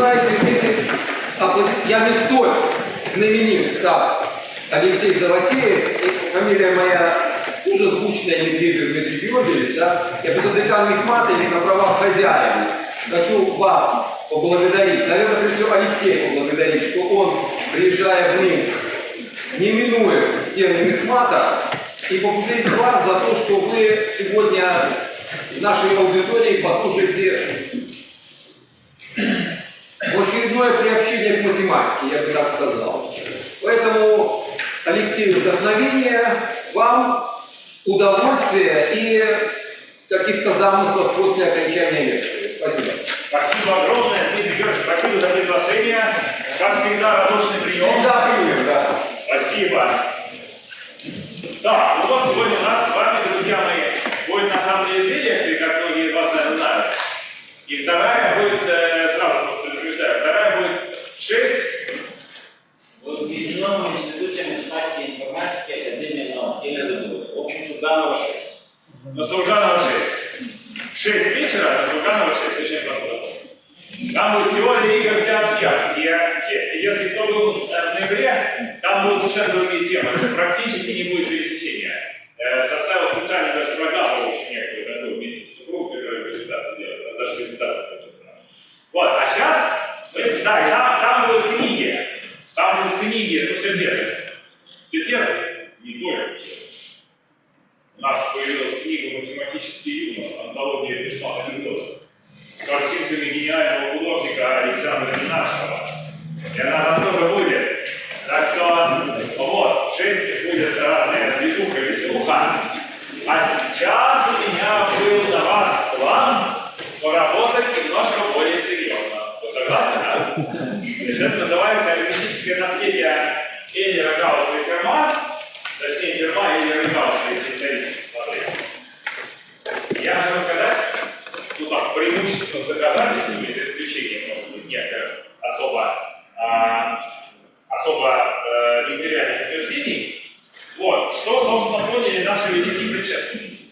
знаете, эти, я не столь знаменит, как Алексей Заватеев, фамилия моя уже звучная Медведев Дмитрий Георгиевич, да, я просто декан Мехмата и на правах хозяина. Хочу вас поблагодарить, наверное, прежде всего Алексея поблагодарить, что он, приезжая в Минск, не минуя стены Мехмата, и поблагодарить вас за то, что вы сегодня в нашей аудитории послушаете очередное приобщение к математике, я бы так сказал. Поэтому, Алексей, вдохновение, вам удовольствие и каких-то замыслов после окончания лекции. Спасибо. Спасибо огромное, Дмитрий Георгиевич, спасибо за приглашение. Как всегда, радушный прием. Всегда примем, да. Спасибо. Да, ну вот сегодня у нас с вами, друзья мои, будет на самом деле две лекции, как многие из вас, наверное, знают. И вторая будет, э, сразу просто предупреждаю, вторая будет 6. В Объединенном институте математики информатики Академии наук или ДГУ. В общем, Сурганова 6. На Сурганова 6. В 6 вечера на Сурганова 6, очень просто. Там будет теория игр для всех. И те, если кто был э, в ноябре, там будут совершенно другие темы. Практически не будет пересечения. Э, составил специально даже программу очень некоторую такую вместе с супругой, которая презентации делает. Даже презентация Вот, а сейчас, да, там, там будут книги. Там будут книги, это все термины. Термины, не только. У нас появилась книга «Математический юмор», антология письма анекдотов с картинками гениального художника Александра Ненашева. И она там тоже будет. Так что вот, шесть будет разная движуха, веселуха. А сейчас у меня был на вас план поработать немножко более серьезно. Вы согласны, да? Это называется арифметическое наследие Эйлера Гаусса и Ферма. Точнее, Ферма и Эйлера Гаусса, если исторически смотреть. Я могу сказать, ну так, преимущество с доказательствами, за исключением, может быть, некоторых особо, а, особо э, невероятных утверждений, вот, что, собственно, поняли наши великие предшественники.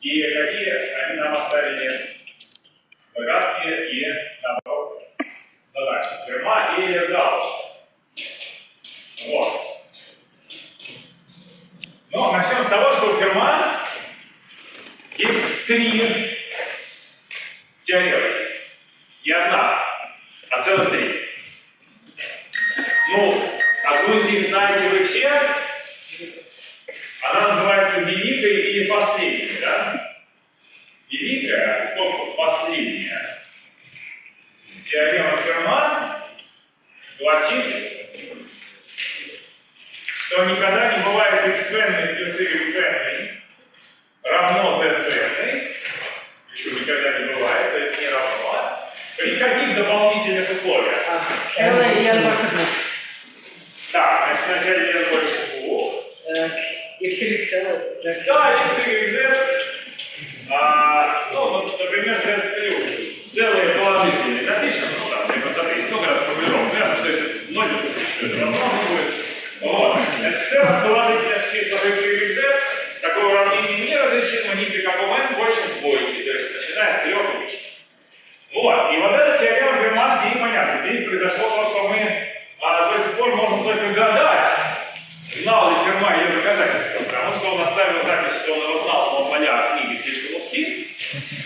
И какие они нам оставили загадки и, наоборот, задачи. Ферма и Гаусс. Вот. Ну, начнем с того, что у Ферма есть три теоремы. Не одна, а целых три. Ну, одну из них знаете вы все. Она называется великой или последней, да? Великая, сколько последняя. Теорема Ферма гласит, что никогда не бывает x плюс y равно z еще никогда не бывает, то есть не равно, при каких дополнительных условиях? L и N больше двух. Так, значит, вначале n больше двух. X, Y. Да, x, y, z. А, ну, например, z плюс. Целые положительные напишем, ну, простоты есть много раз формулировок. Ясно, что если 0 допустить, то это возможно будет. Вот. Значит, в целых положительных числах x, y, z такое уравнение не разрешимо ни при каком n больше двойки, то есть начиная с трех и выше. Вот, и вот эта теорема Ферма, с ней понятно. Здесь произошло то, что мы а, до сих пор можем только гадать, знал ли Ферма ее доказательства, потому что он оставил запись, что он его знал, но поля книги слишком узки.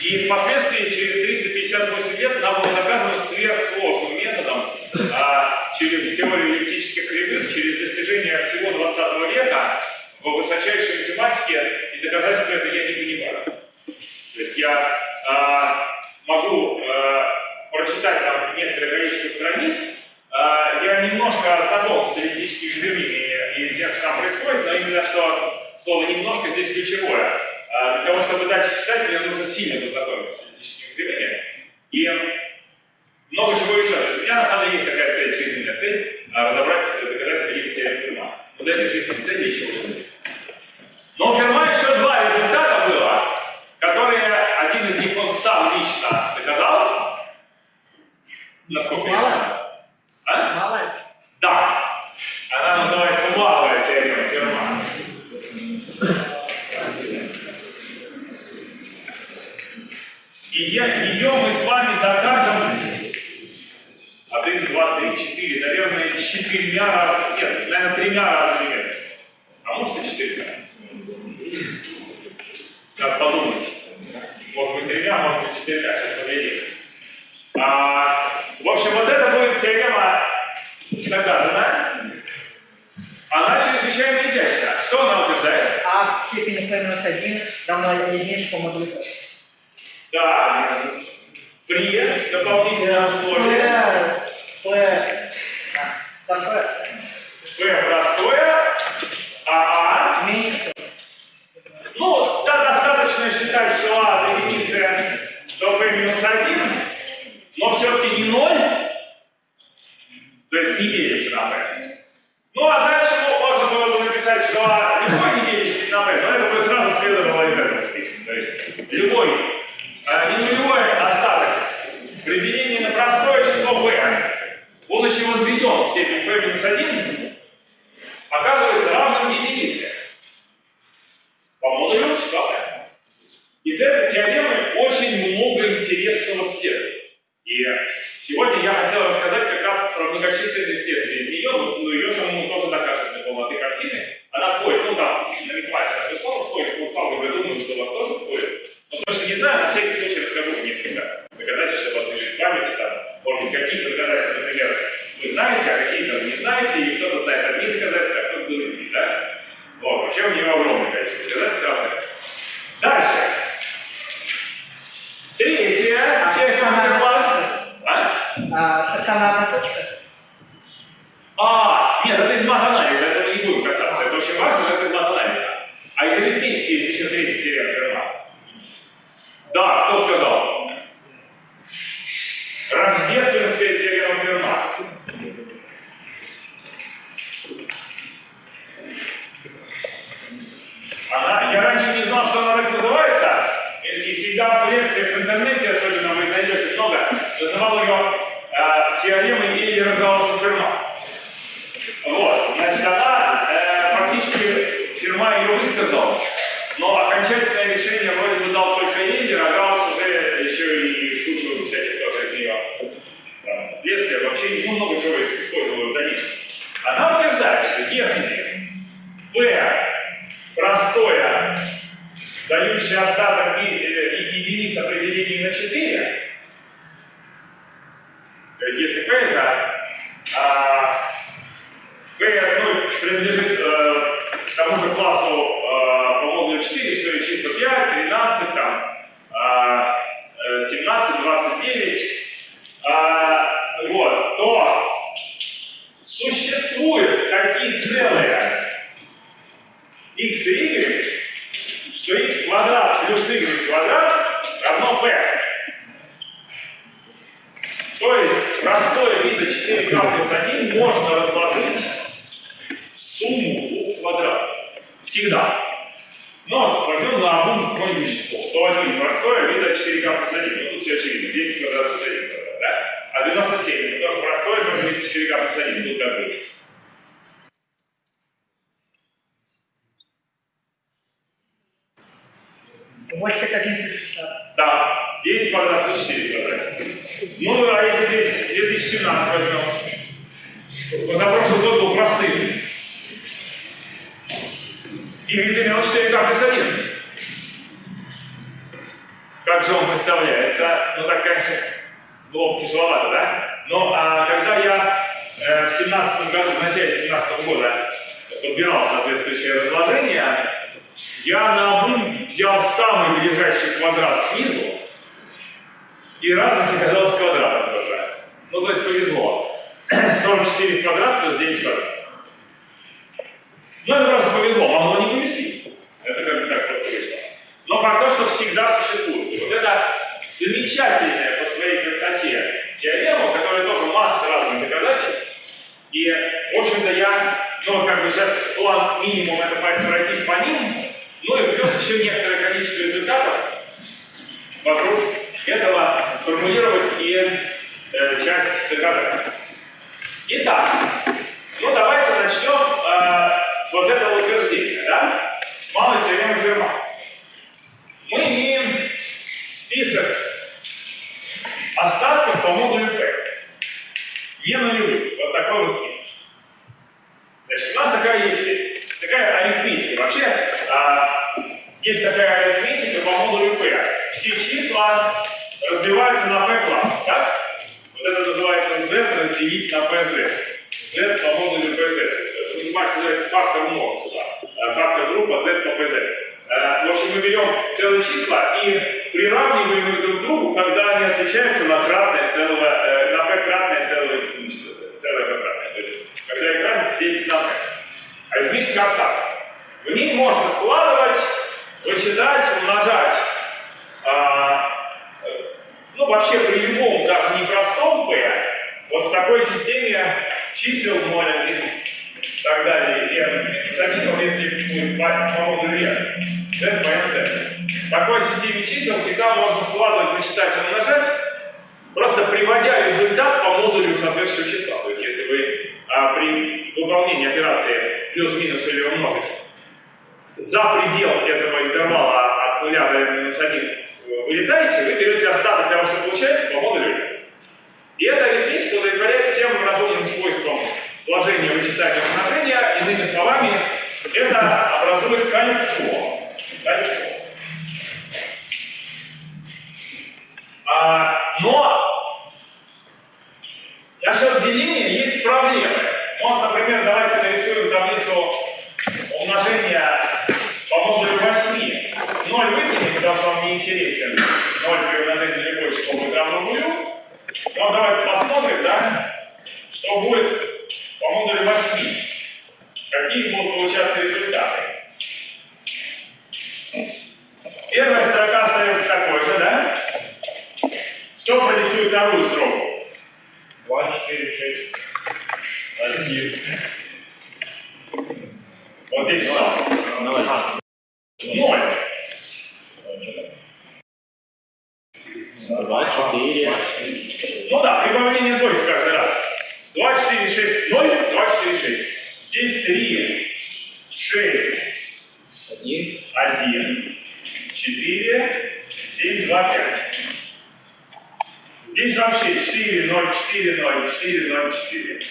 И впоследствии, через 358 лет, нам было доказано сверхсложным методом, а, через теорию эллиптических кривых, через достижение всего 20 века, в высочайшей математике, и доказательства это я не понимаю. То есть я э, могу э, прочитать там некоторое количество страниц, э, я немножко знаком с эллиптическими кривыми и тем, что там происходит, но именно что слово «немножко» здесь ключевое. Э, для того, чтобы дальше читать, мне нужно сильно познакомиться с эллиптическими кривыми. И много чего еще. То есть у меня на самом деле есть такая цель, жизненная цель, разобрать доказательства или теорему Ферма. Вот этой жизненной цели еще очень но у Ферма еще два результата было, которые один из них он сам лично доказал. Насколько Малая? я знаю. А? Малая? Да. Она называется малая теорема Ферма. И я, ее мы с вами докажем два, три, четыре, наверное, четырьмя разными, нет, наверное, тремя разными методами. А может и четырьмя. Надо подумать. Может быть, тремя, может быть, четырьмя, сейчас поглядим. А, в общем, вот это будет теорема доказана. Она чрезвычайно изящна. Что она утверждает? А в степени p минус 1 равно модулю p. Да. При дополнительном условии а, большое, P простое, сумму квадратов. Всегда. Но возьмем на одну какое-нибудь число. 101 простое вида 4k плюс 1. Ну тут все очевидно. 10 квадрат плюс 1 квадрат, да? А 97 это тоже простое можно вида 4k плюс 1. Тут как быть? Восемь один плюс 16. Да, 9 квадрат плюс 4 квадрат. Ну, а если здесь 2017 возьмем? Позапрошлый год был простым. И имел 4К плюс 1. Как же он представляется? Ну, так, конечно, было бы тяжеловато, да? Но а, когда я э, в 17 году, в начале 17 года подбирал соответствующее разложение, я на обум взял самый ближайший квадрат снизу, и разность оказалась квадратом тоже. Ну, то есть повезло. 44 в квадрат плюс 9 в квадрат. Ну, это просто повезло, могло не повезти. Это как бы так просто вышло. Но факт то, что всегда существует. И вот это замечательная по своей красоте теорема, у которой тоже масса разных доказательств. И, в общем-то, я, ну, как бы сейчас план минимум это пройтись по ним, ну и плюс еще некоторое количество результатов вокруг этого сформулировать и э, часть доказать. Итак, ну давайте начнем э, с вот этого утверждения, да? С малой теоремы Ферма мы имеем список остатков по модулю P. Не нулевых. Вот такой вот список. Значит, у нас такая есть такая арифметика. Вообще, а, есть такая арифметика по модулю P. Все числа разбиваются на P-класс, так? Вот это называется Z разделить на PZ. Z по модулю PZ. Математика называется фактор множества. Э, фактор группа Z по PZ. Э, В общем, мы берем целые числа и приравниваем их друг к другу, когда они отличаются на кратное целого, э, на p кратное целое, целое p кратное. То есть, когда их разница делится на p. Арифметика остаток. В ней можно складывать, вычитать, умножать. а, э, ну, вообще при любом, даже непростом p, вот в такой системе чисел 0, 1 и так далее, n с одним, если будет модулю n, z по nz. В такой системе чисел всегда можно складывать, вычитать и умножать, просто приводя результат по модулю соответствующего числа. То есть, если вы а, при выполнении операции плюс-минус или умножить за предел этого интервала от 0 до минус 1 вылетаете, вы берете остаток того, что получается по модулю. И эта арифметика удовлетворяет всем разумным свойствам сложения, вычитания, умножения. Иными словами, это образует кольцо. Кольцо. А, но насчет деления есть проблемы. Вот, например, давайте нарисуем таблицу умножения по модулю 8. 0 выкинем, потому что он не интересен. 0 при умножении на любое число равно нулю. Ну, давайте посмотрим, да, что будет по модулю 8. Какие будут получаться результаты. Первая строка остается такой же, да? Кто продиктует вторую строку? 2, 4, 6. Один. Вот здесь что? Ноль. Ноль. Два, четыре. Ну да, прибавление двоек каждый раз. 2, 4, 6, 0, 2, 4, 6. Здесь 3, 6, Один. 1, 4, 7, 2, 5. Здесь вообще 4, 0, 4, 0, 4, 0, 4.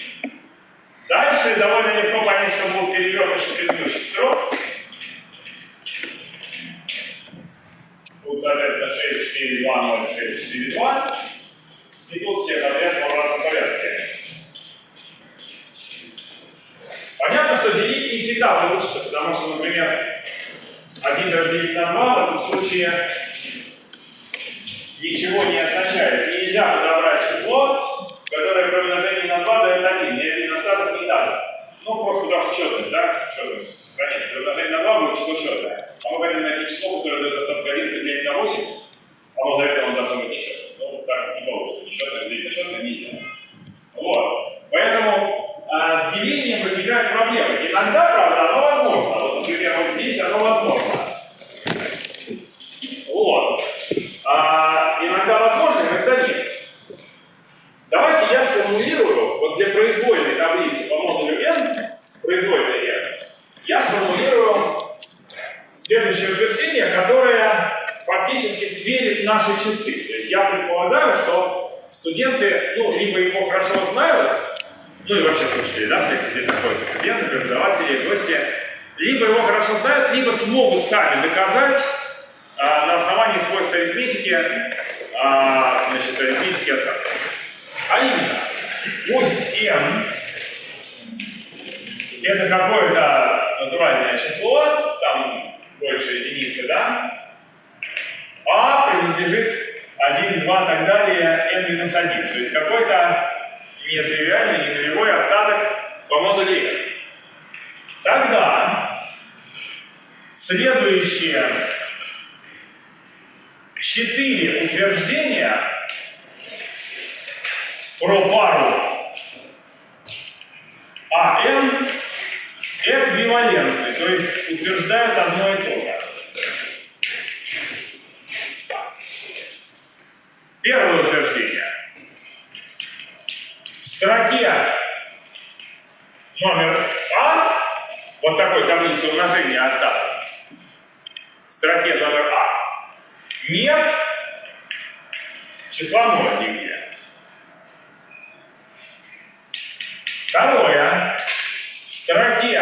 Дальше довольно легко понять, что был перевертыш предыдущих строк. Тут, соответственно, 6, 4, 2, 0, 6, 4, 2. И тут все подряд в обратном порядке. Понятно, что делить не всегда получится, потому что, например, 1 разделить на 2 в этом случае ничего не означает. И нельзя подобрать число, которое при умножении на 2 дает 1, и один остаток не даст. Ну, просто потому что четность, да? Четность сохраняется. При умножении на 2 будет число четное. А мы хотим найти число, которое дает остаток 1 поделить на 8, оно за это должно быть нечетное. Ну, так не получится. Нечетное делить на четное нельзя. Вот. Поэтому а, с делением возникают проблемы. Иногда, правда, оно возможно. Вот, например, вот здесь оно возможно. Вот. А, иногда возможно, иногда нет. Давайте я сформулирую, вот для произвольной таблицы по модулю n, произвольной n, я сформулирую следующее утверждение, которое фактически сверит наши часы. То есть я предполагаю, что студенты, ну, либо его хорошо знают, ну и вообще слушатели, да, всякие здесь находятся студенты, преподаватели, гости, либо его хорошо знают, либо смогут сами доказать а, на основании свойств арифметики, а, значит, арифметики остатков. А именно, пусть n это какое-то натуральное число, там больше единицы, да, а принадлежит 1, 2 и так далее, n минус 1. То есть какой-то нетривиальный, не нулевой остаток по модулю n. Тогда следующие четыре утверждения про пару АН эквивалентны, то есть утверждают одно и то же. Первое утверждение. Строке номер А, вот такой таблицы умножения остатков, в строке номер А, нет числа 0 нигде. Второе. В строке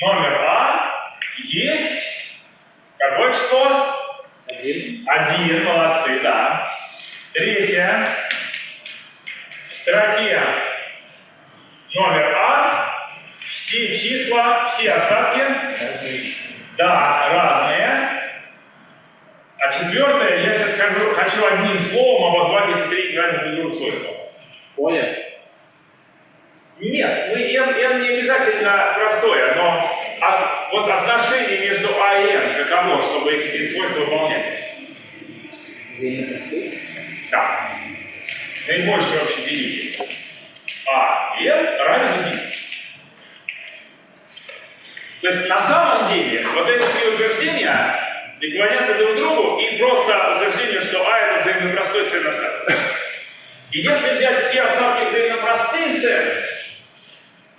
номер А есть какое число? Один. Один, молодцы, да. Третье. Строке номер А все числа, все остатки, Различный. да, разные. А четвертое, я сейчас скажу, хочу одним словом обозвать эти три эквивалентных друг свойства. Поле. Нет, мы, n, n не обязательно простое, но от- вот отношение между А и n каково, чтобы эти три свойства выполнялись. Взаимно простые. Да. Наибольший общий делитель. А и n равен единице. То есть на самом деле вот эти три утверждения эквивалентны друг другу и просто утверждение, что А это взаимно простой с n остаток. И если взять все остатки взаимно простые с n,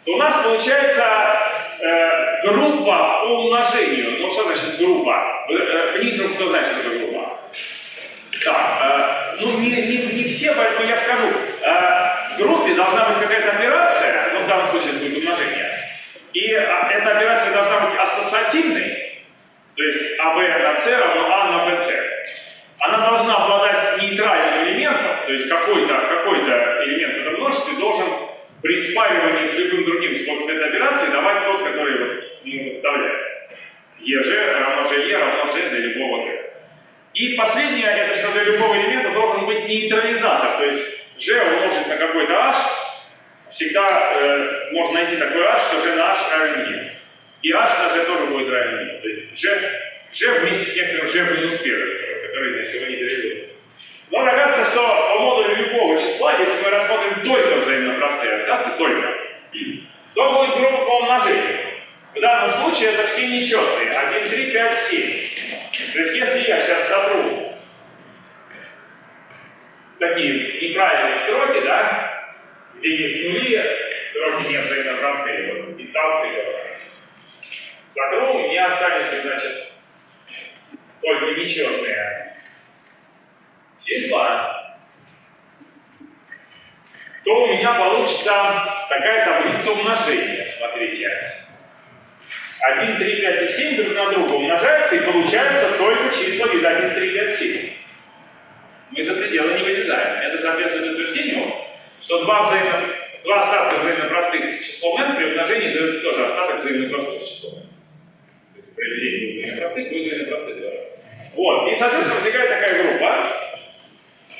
то у нас получается э, группа по умножению. Ну что значит группа? Э, э, кто знает, что такое группа? Так, э, ну не, не, не все, поэтому я скажу. Э, в группе должна быть какая-то операция, ну в данном случае это будет умножение, и э, эта операция должна быть ассоциативной, то есть АБ на С равно А на БЦ. Она должна обладать нейтральным элементом, то есть какой-то какой элемент в этом множестве должен при спаривании с любым другим способом этой операции давать тот, который вот ему подставляет. ЕЖ равно ЖЕ равно Ж для любого G. И последнее, это что для любого элемента должен быть нейтрализатор, то есть G умножить на какой-то H, всегда э, можно найти такой H, что G на H равен E. И H на G тоже будет равен E. То есть G, G вместе с некоторым G минус первым, который значит, его нейтрализует. Но оказывается, что по модулю любого числа, если мы рассмотрим только взаимно простые остатки, только, то будет группа по умножению. В данном случае это все нечетные. 1, 3, 5, 7. То есть если я сейчас сотру такие неправильные строки, да, где есть нули, строки не взаимно простые, вот дистанции тоже. Сотру, у меня останется, значит, только нечетные числа, то у меня получится такая таблица умножения. Смотрите. 1, 3, 5 и 7 друг на друга умножаются и получаются только числа вида 1, 3, 5, 7. Мы за пределы не вылезаем. Это соответствует утверждению, что два, взаимно, два остатка взаимно простых с числом n при умножении дают тоже остаток взаимно простых с числом n. То есть произведение взаимно простых будет взаимно простых тоже. Вот. И, соответственно, возникает такая группа.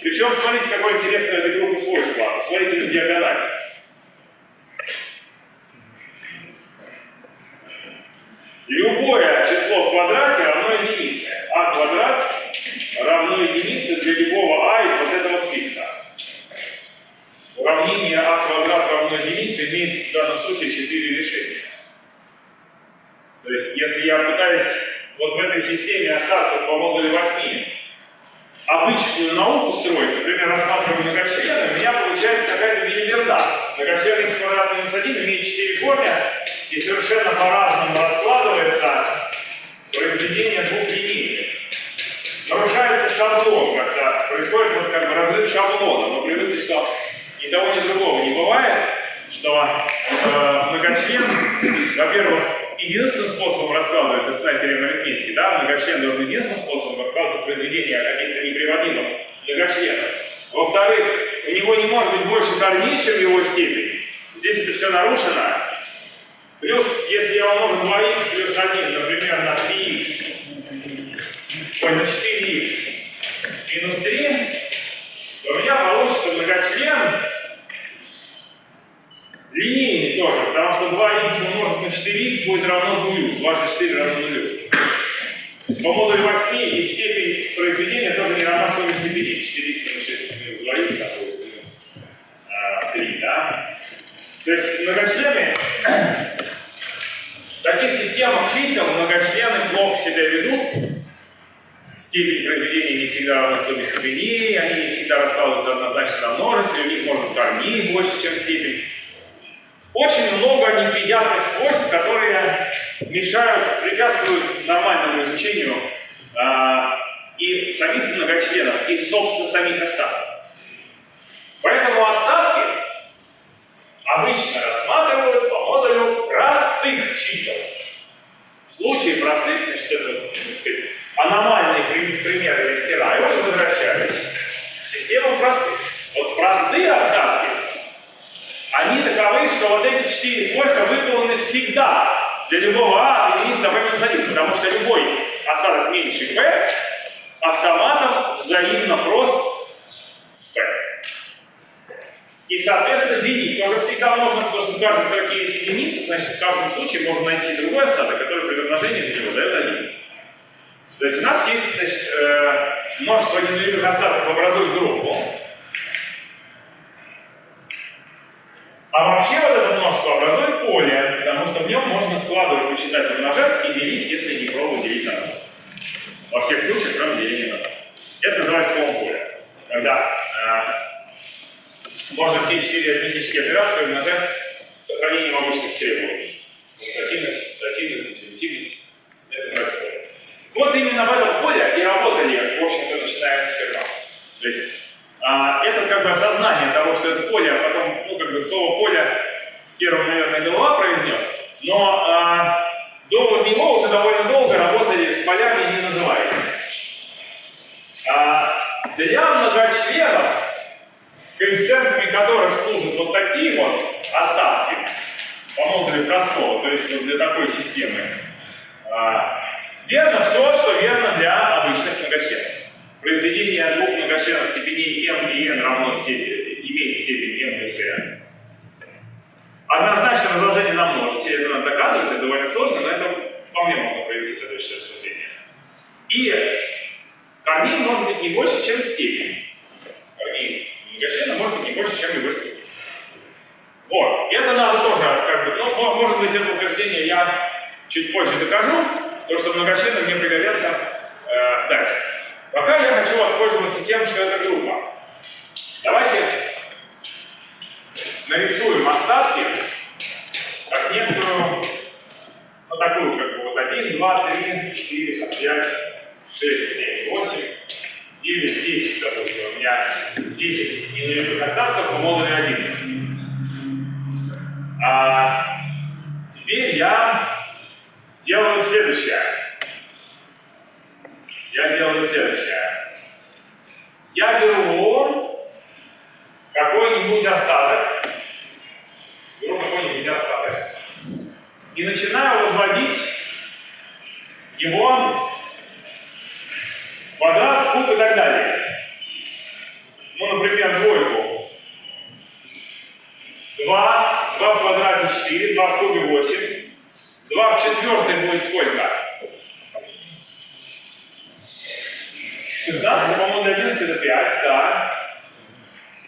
Причем, смотрите, какое интересное этой группы свойство. Смотрите на диагональ. Любое число в квадрате равно единице. А квадрат равно единице для любого а из вот этого списка. Уравнение а квадрат равно единице имеет в данном случае 4 решения. То есть, если я пытаюсь вот в этой системе остатков по модулю 8 обычную науку строить, например, рассматриваю многочлены, у меня получается какая-то билиберда. Многочлен x квадрат минус 1 имеет 4 корня и совершенно по-разному раскладывается произведение двух линий. Нарушается шаблон, когда происходит вот как бы разрыв шаблона. Мы привыкли, что ни того, ни другого не бывает, что э, многочлен, во-первых, единственным способом раскладывается стать теорема арифметики, да, многочлен должен единственным способом раскладываться произведение каких-то неприводимых многочленов. Во-вторых, у него не может быть больше корней, чем его степень. Здесь это все нарушено. Плюс, если я умножу 2х плюс 1, например, на 3х, ой, на 4х минус 3, то у меня получится многочлен линейный тоже, потому что 2х умножить на 4х будет равно нулю. 2 на 4 равно нулю. То есть по модулю 8 и степень произведения тоже не равна сумме степеней. 4х минус 6 минус 2х, а будет минус а, 3, да? То есть многочлены, в таких системах чисел многочлены плохо себя ведут, степень произведения не всегда равна стоимости степеней, они не всегда раскладываются однозначно на множители, у них может корней больше, чем степень. Очень много неприятных свойств, которые мешают, препятствуют нормальному изучению а, и самих многочленов, и, собственно, самих остатков. Поэтому остатки обычно рассматривают по модулю простых чисел. В случае простых, значит, это, так сказать, аномальный при- пример возвращались в систему простых. Вот простые остатки, они таковы, что вот эти четыре свойства выполнены всегда для любого А единицы по минус 1, потому что любой остаток меньше P автоматом взаимно прост с P. И, соответственно, делить тоже всегда можно, потому что в каждой строке есть единица, значит, в каждом случае можно найти другой остаток, который при умножении на него дает 1. То есть у нас есть значит, э, множество неделимых остатков образует группу. А вообще вот это множество образует поле, потому что в нем можно складывать, вычитать, умножать и делить, если не пробовать делить на ноль. Во всех случаях, кроме деления на ноль. Это называется словом поле. Когда э, можно все четыре арифметические операции умножать с сохранением обычных требований. Коммутативность, ассоциативность, дистрибутивность. Это называется поле. Вот именно в этом поле и работали, в общем-то, начиная с серва. То есть а, это как бы осознание того, что это поле, а потом, ну, как бы слово поле первым, наверное, голова произнес, но а, до него уже довольно долго работали с полями не называемыми. А, для многочленов, коэффициентами которых служат вот такие вот остатки, по модулю простого, то есть вот для такой системы, а, верно все, что верно для обычных многочленов. Произведение двух многочленов степеней m и n равно степени, имеет степень m плюс n. Однозначно разложение на множители, это доказывать, это довольно сложно, но это вполне можно провести следующее рассуждение. И корней может быть не больше, чем степень. Корней многочлена может быть не больше, чем его степень. Вот, это надо тоже, как бы, ну, может быть, это утверждение я чуть позже докажу, то, что многочлены мне пригодятся э, дальше. Пока я хочу воспользоваться тем, что это группа. Давайте нарисуем остатки как некоторую, ну такую, как бы вот 1, 2, 3, 4, 5, 6, 7, 8, 9, 10, допустим, у меня 10 ненулевых остатков по модулю 11. А теперь я делаю следующее. Я делаю следующее. Я беру какой-нибудь остаток, беру какой-нибудь остаток, и начинаю возводить его квадрат, куб и так далее. Ну, например, двойку. 2, 2 в квадрате 4, 2 в кубе 8. 2 в четвертой будет сколько? 16, по-моему, для 11 это 5, да.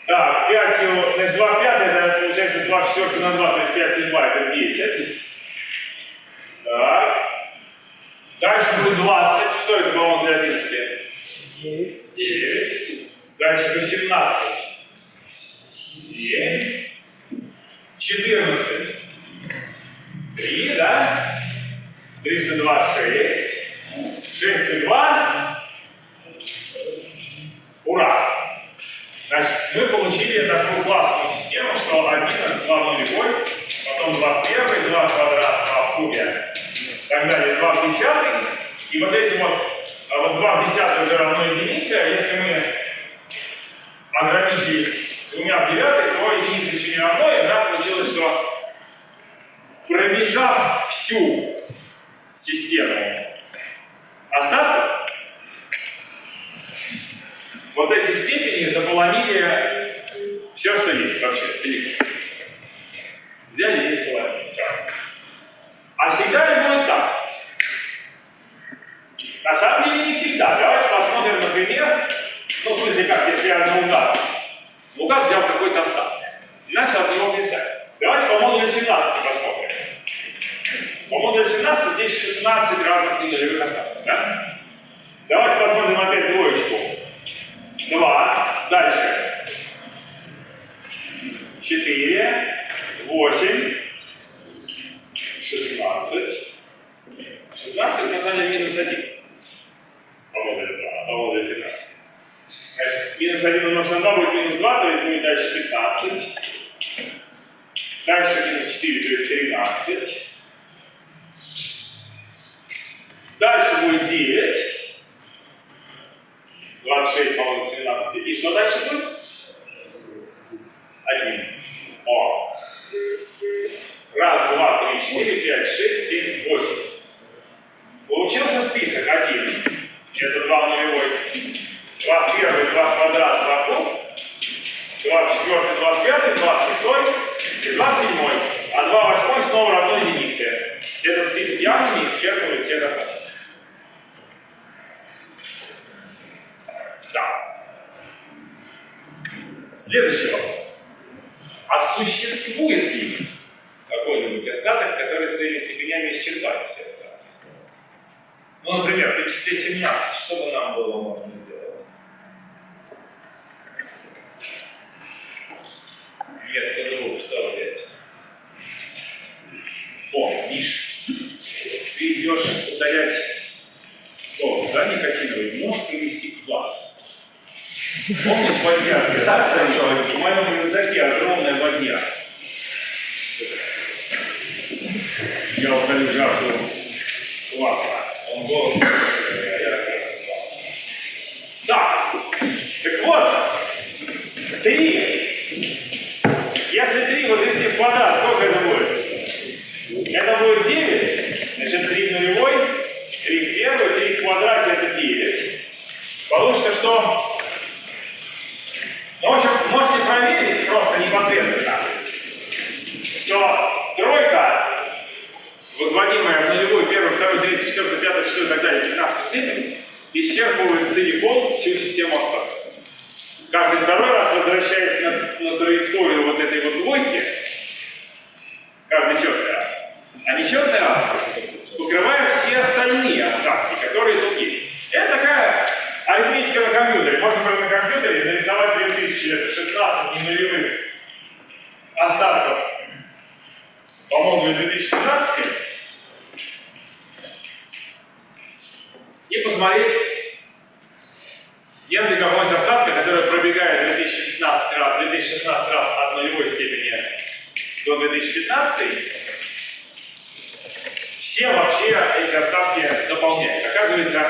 Так, 5, его- значит, 2 в 5, это получается 2 в 4 на 2, то есть 5 и 2, это 10. Так. Дальше будет 20, что это, по-моему, для 11? 9. Дальше 18. 7. 14. 3, да? 3 за 2, 6. 6 и 2. Ура! Значит, мы получили такую классную систему, что 1 это 2 в нулевой, потом 2 в первой, 2 в квадрат, 2 в кубе, так далее, 2 в десятый. И вот эти вот, а вот 2 в десятой уже равно единице, а если мы ограничились двумя в девятой, то единица еще не равно, и у нас получилось, что пробежав всю систему остатков, вот эти степени заполонили все, что есть вообще, целиком. Взяли и заполонили, все. А всегда ли будет так? На самом деле не всегда. Давайте посмотрим, например, ну, в смысле как, если я наугад. Наугад взял какой-то остаток начал от него писать. Давайте по модулю 17 посмотрим. По модулю 17 здесь 16 разных нулевых остатков, да? Давайте посмотрим опять двоечку. 2. Дальше. 4. 8. 16. 16 это на самом деле минус 1. По модулю 2, по модулю 17. Значит, минус 1 умножить на 2 будет минус 2, то есть будет дальше 15. Дальше минус 4, то есть 13. Дальше будет 9. 26. 6 помножить 17. И что дальше будет? 1. О. Раз, два, три, четыре, пять, шесть, семь, восемь. Получился список 1. Это 2 нулевой. 2 первый, 2 квадрат, 2 куб. 2 четвертый, 2 пятый, 2 шестой и 2 седьмой. А 2 восьмой снова равно единице. Этот список явно не исчерпывает всех остатков. Да. Следующий вопрос. А существует ли какой-нибудь остаток, который своими степенями исчерпает все остатки? Ну, например, при числе 17, что бы нам было можно сделать? Вместо двух что взять? О, Миш, ты идешь удалять о, да, никотиновый, можешь привести квас? Помнишь бадьяр? Да, стоял? В моем рюкзаке огромная бадья. Я удалю жажду кваса. Он голодный, а я класс. Так, так вот, три. Если три возвести в квадрат, сколько это будет? Это будет 9, значит 3 нулевой, 3 в первой, 3 в квадрате это 9. Получится, что... В общем, можете проверить просто непосредственно, что тройка, возводимая в нулевую, первую, вторую, третью, четвертую, пятую, шестую и так далее, 15 степень, исчерпывает целиком всю систему остатков. Каждый второй раз, возвращаясь на, на траекторию вот этой вот двойки, каждый четвертый раз, а нечетный раз покрывает все остальные остатки, которые тут есть. Это такая арифметика на компьютере. Можно прямо на компьютере нарисовать 2016 ненулевых остатков по модулю 2017 и посмотреть, нет ли какого-нибудь остатка, который пробегает 2015 раз, 2016 раз от нулевой степени до 2015, все вообще эти остатки заполняют. Оказывается,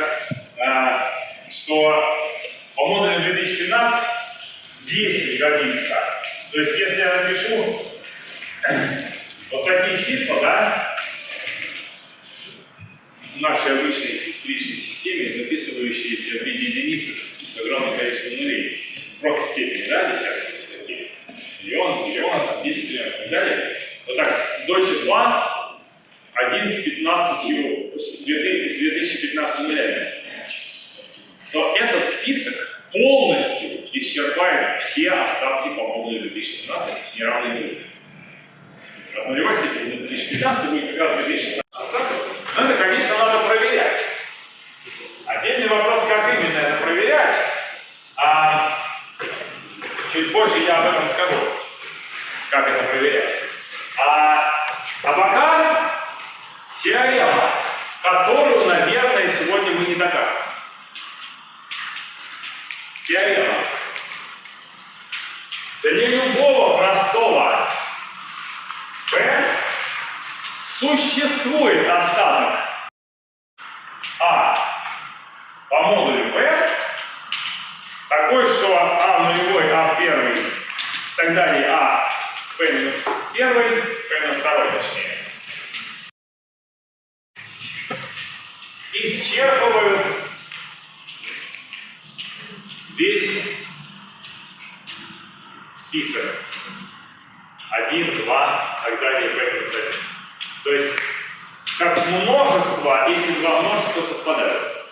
э, что по модулю 2017 10 годится. То есть, если я напишу вот такие числа, да, в нашей обычной исторической системе, записывающиеся в виде единицы с, огромным количеством нулей, просто степени, да, десятки такие, миллион, миллион, там, 10 миллионов и так далее, вот так, до числа 1 с 15, с 2015 нулями, то этот список полностью исчерпает все остатки по модулю 2017 неравной нулю. От нулевой степени до 2015 будет как раз 2016 остатков, но это, конечно, надо проверять. Отдельный вопрос, как именно это проверять, а чуть позже я об этом скажу, как это проверять. А, а пока теорема, которую, наверное, сегодня мы не докажем. Теорема. Для любого простого P существует остаток А по модулю P такой, что А в нулевой, А в первый, так далее, А P минус первый, P минус второй точнее. Исчерпывают весь список. Один, два, и так далее, P минус один. То есть, как множество, эти два множества совпадают.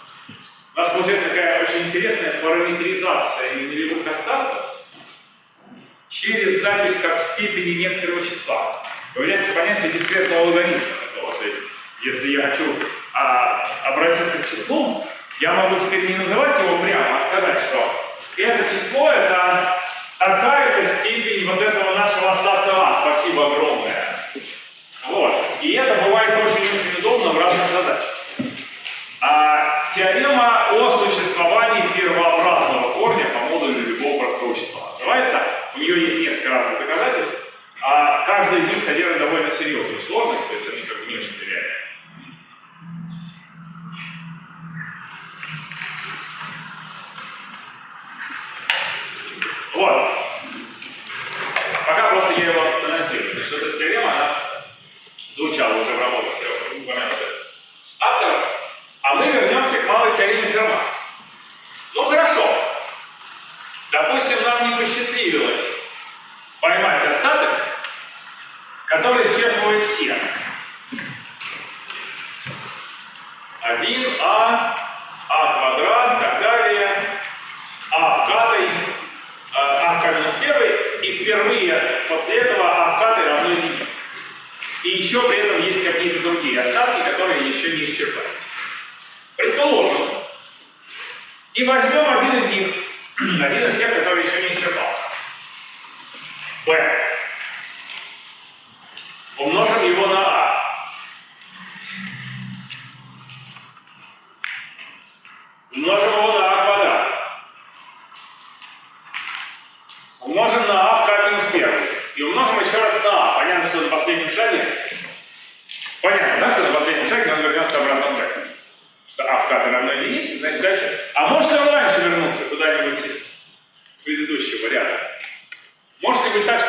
У нас получается такая очень интересная параметризация нулевых остатков через запись как степени некоторого числа. Появляется понятие дискретного логарифма. То есть, если я хочу а, обратиться к числу, я могу теперь не называть его прямо, а сказать, что это число это такая-то степень вот этого нашего остатка А. Спасибо огромное. Вот. И это бывает очень-очень удобно в разных задачах. А, теорема о существовании первообразного корня по модулю любого простого числа называется. У нее есть несколько разных доказательств. А каждый из них содержит довольно серьезную сложность, то есть они как бы не очень реальны. Вот. Пока просто я его анонсирую. Значит, эта теорема, она звучало уже в работах трех авторов, а мы вернемся к малой теореме Ферма. Ну хорошо, допустим, нам не посчастливилось поймать остаток, который исчерпывает все. 1а, а квадрат, так далее, а в катой, э, а в к минус 1, и впервые после этого а в к еще при этом есть какие-то другие остатки, которые еще не исчерпались. Предположим, и возьмем один из них, один из тех, который еще не исчерпался. Б.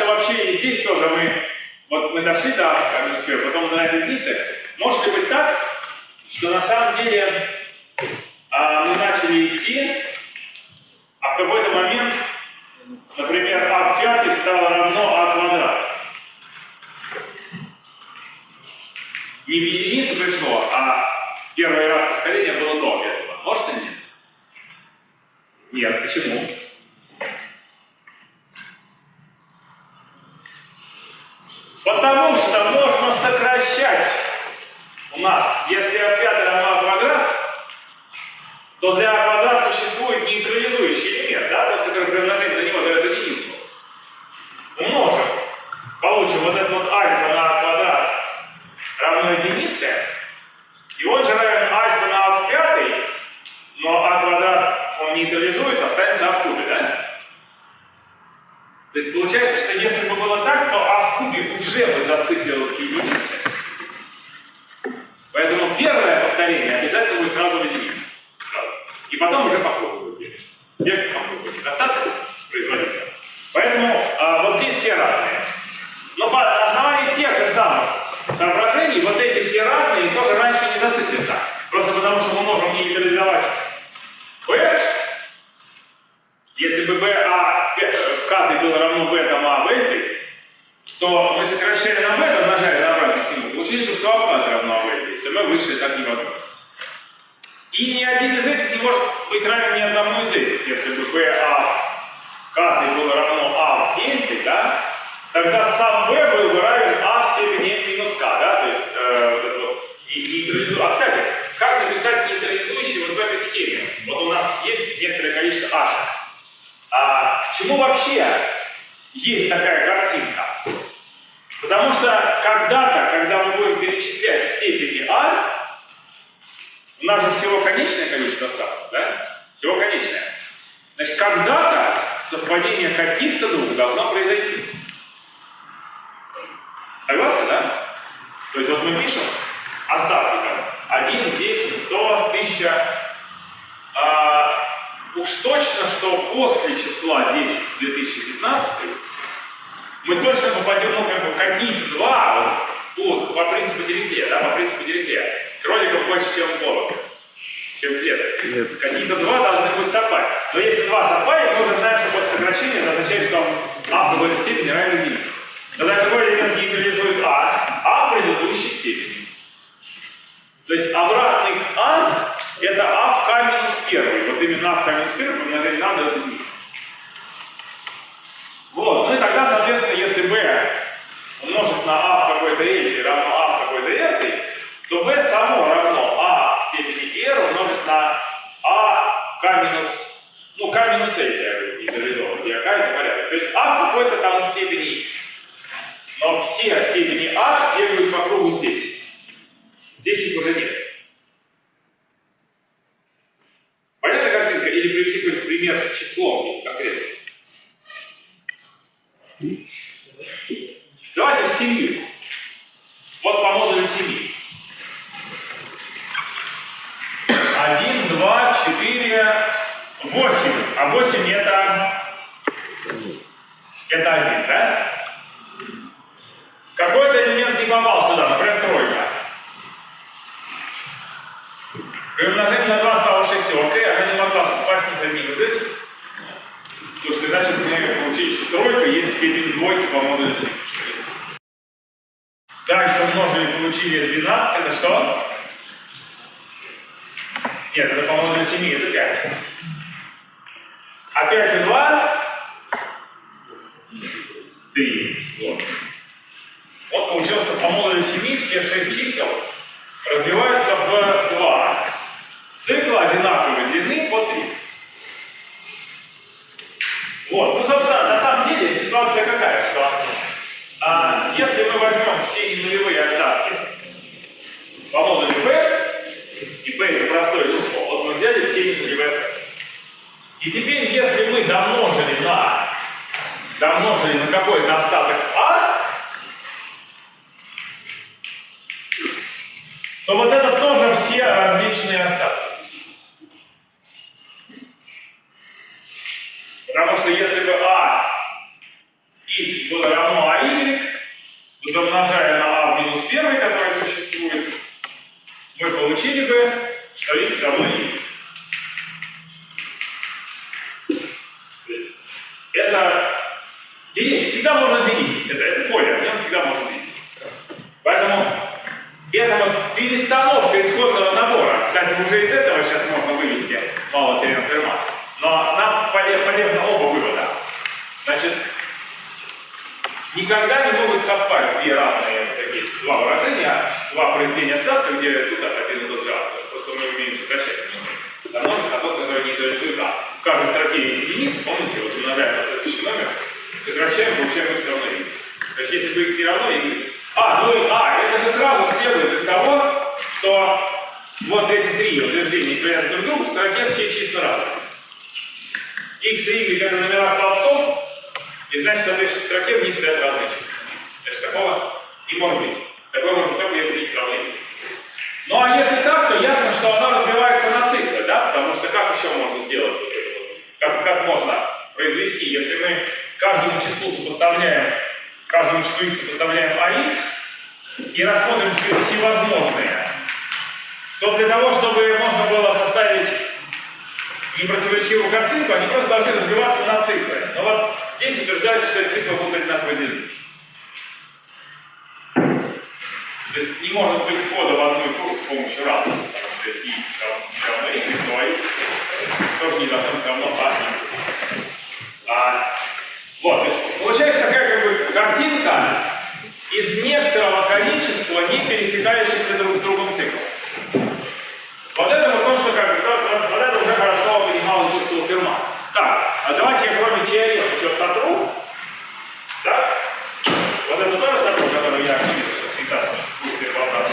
вообще и здесь тоже мы, вот мы дошли до а минус 1, потом до единицы. Может ли быть так, что на самом деле а, мы начали идти, а в какой-то момент Например, а в пятый стало равно а квадрат. Не в единицу пришло, а первый раз повторение было до этого. Может или нет? Нет. Почему? У нас же всего конечное количество остатков, да? Всего конечное. Значит, когда-то совпадение каких-то двух должно произойти. Согласны, да? То есть вот мы пишем остатки там 1, 10, 100, 1000. А, уж точно, что после числа 10 в 2015 мы точно попадем, ну, как бы, какие-то два, вот, вот, по принципу Дирихлея, да, по принципу Дирихлея. Кроликов больше, чем голубь, чем клеток. Какие-то два должны быть совпать. Но если два совпали, мы уже знаем, что после сокращения это означает, что а в какой-то степени равен единице. Тогда какой элемент нейтрализует а? А в предыдущей степени. То есть обратный к а это а в k минус 1. Вот именно а в k минус 1 помножение на дает единица. Вот. Ну и тогда, соответственно, если b умножить на а в какой-то равно а в какой-то r, то b само равно а в степени r умножить на а k минус, ну, k минус l я гидролизован, где k это порядок. То есть а в какой-то там степени x. Но все степени а бегают по кругу здесь. Здесь их уже нет. Понятная картинка? Или привести какой-нибудь пример с числом конкретно? Давайте с семью. Вот по модулю семьи. 1, 2, 4, 8. А 8 это... Это 1, да? Какой-то элемент не попал сюда, например, тройка. При умножении на 2 стало шестеркой, она не могла совпасть ни с одним из этих. Потому что иначе мы получили, что тройка есть степень двойки по модулю 7. Дальше умножили, получили 12, это что? Нет, это, по-моему, для 7, это 5. А 5 и 2? 3. Вот. Вот получилось, что по модулю 7 все 6 чисел разбиваются в 2 цикла одинаковой длины по 3. Вот. Ну, собственно, на самом деле ситуация какая, что а, если мы возьмем все ненулевые остатки по модулю P, и b это простое число, вот мы взяли все ненулевые остатки. И теперь, если мы домножили на, домножили на какой-то остаток а, то вот это тоже все различные остатки. Потому что если бы а x было равно а y, то домножая на а в минус 1, который существует, мы получили бы, что x равно y. То есть это делить, всегда можно делить, это, это поле, в нем всегда можно делить. Поэтому это вот перестановка исходного набора. Кстати, уже из этого сейчас можно вывести мало теорем Ферма. Но нам поле- полезно оба вывода. Значит, никогда не могут совпасть две разные такие два выражения, два произведения остатка, где тут один и тот же А. То есть просто мы умеем сокращать. Домножить на тот, который не идет А. В каждой строке есть единица, помните, вот умножаем на следующий номер, сокращаем, получаем x равно y. То есть если бы x не равно, y А, ну и А, это же сразу следует из того, что вот эти три утверждения говорят друг другу, в строке все числа разные. x и y это номера столбцов, и значит, в соответствующей строке в них стоят разные числа. Значит, такого не может быть. Такое быть только если y. Ну а если так, то ясно, что оно разбивается на циклы, да? Потому что как еще можно сделать? Как, как можно произвести, если мы каждому числу сопоставляем, каждому числу x сопоставляем ax и рассмотрим всевозможные, то для того, чтобы можно было составить непротиворечивую картинку, они просто должны разбиваться на циклы. Но вот здесь утверждается, что эти циклы будут одинаковой длины. То есть не может быть входа в одну курс с помощью разных, потому что если x равно y, то x тоже не должно быть равно а и а, Вот, то есть получается такая как бы картинка из некоторого количества не пересекающихся друг с другом циклов. Вот это вот то, что как бы, то- то- вот это уже хорошо понимал и чувствовал Ферма. Так, а давайте я кроме теорем все сотру. Так? Вот это тоже сотру, который я видел, что всегда будет переплаваться.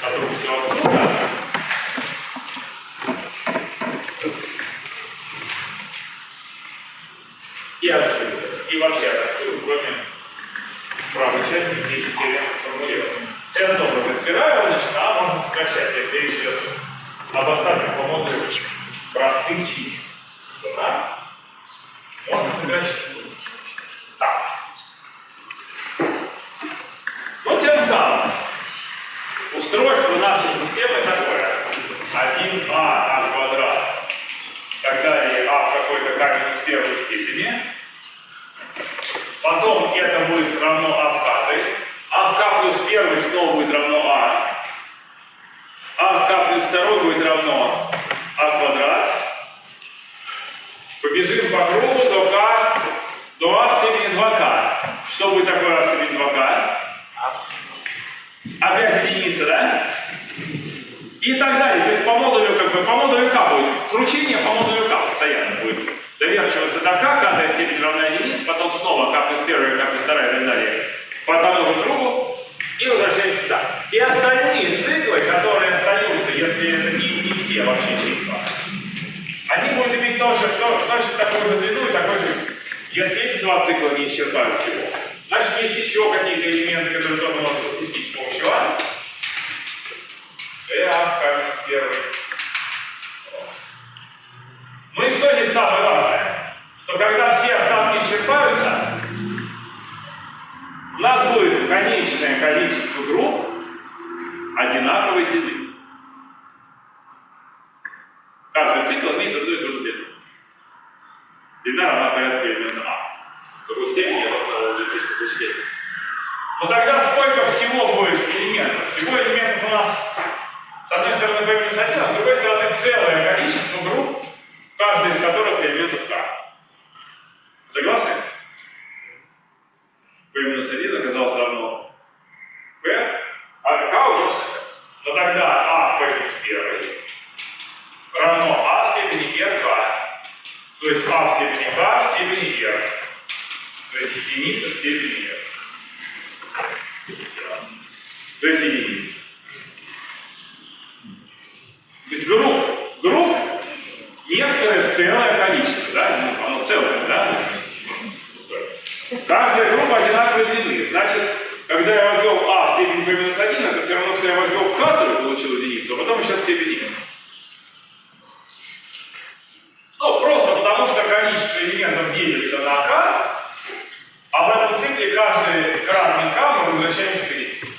Сотру все отсюда. И отсюда. И вообще отсюда, кроме правой части, где эти теоремы сформулированы. Это тоже растираю, значит, а можно сокращать, если речь идет об остатках по модулю простых чисел. Да? Можно сокращать. Так. Ну, тем самым, устройство нашей системы такое. 1а а квадрат, так далее, а в какой-то k минус первой степени. Потом это будет равно а в k, а в k плюс первый снова будет равно а. а в k плюс второй будет равно а квадрат. По кругу до k, до а в степени 2k. Что будет такое а в степени 2k? Опять единица, да? И так далее. То есть по модулю, как бы, по модулю k будет кручение по модулю k постоянно будет доверчиваться до k, k степень равна единице, потом снова k плюс первая, k плюс вторая и так далее по одному же кругу и возвращаемся сюда. И остальные циклы, которые остаются, если это не, не все вообще числа, они будут иметь тоже то, точно такую же длину и такой же. Если эти два цикла не исчерпают всего, значит есть еще какие-то элементы, которые тоже можно запустить с помощью А. С, А, К минус первый. Ну и что здесь самое важное? Что когда все остатки исчерпаются, у нас будет конечное количество групп одинаковой длины. Каждый цикл имеет одну и ту же длину. Длина равна порядку элемента А. В какой степени я должен разъяснить в какой степени. Но тогда сколько всего будет элементов? Всего элементов у нас с одной стороны минус 1, а с другой стороны целое количество групп, каждая из которых элементов k. Согласны? p минус 1 оказалось равно p, а k умножить на p. Но тогда a в p минус 1 равно a в степени rk То есть а в степени k в степени r. То есть единица в степени. Всё. То есть единица. То есть групп, групп некоторое целое количество, да, ну, оно целое, да. Каждая группа одинаковой длины. Значит, когда я возвел а в степени p минус 1, это все равно, что я возвел k, то получил единицу, а потом еще степень n. Ну, просто потому что количество элементов делится на k, а в этом цикле каждый кратный k мы возвращаемся к единице.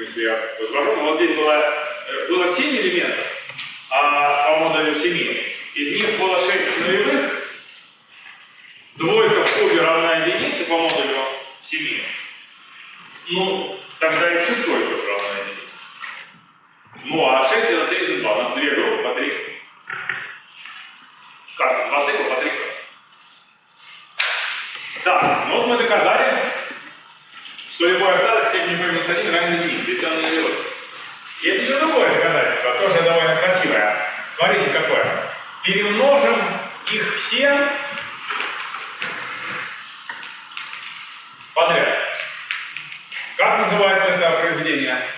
Если я возвожу, ну, вот здесь было, э, было 7 элементов, а по модулю 7. Из них было 6 нулевых, двойка в кубе равна единице по модулю 7. Ну, тогда и в шестой куб равна единице. Ну, а 6 это 3 за 2, у нас две группы по 3. Как? Два цикла по 3 Так, ну вот мы доказали, что любой остаток степени минус 1 равен единице, если он не нулевой. Есть еще другое доказательство, тоже довольно красивое. Смотрите какое. Перемножим их все подряд. Как называется это произведение?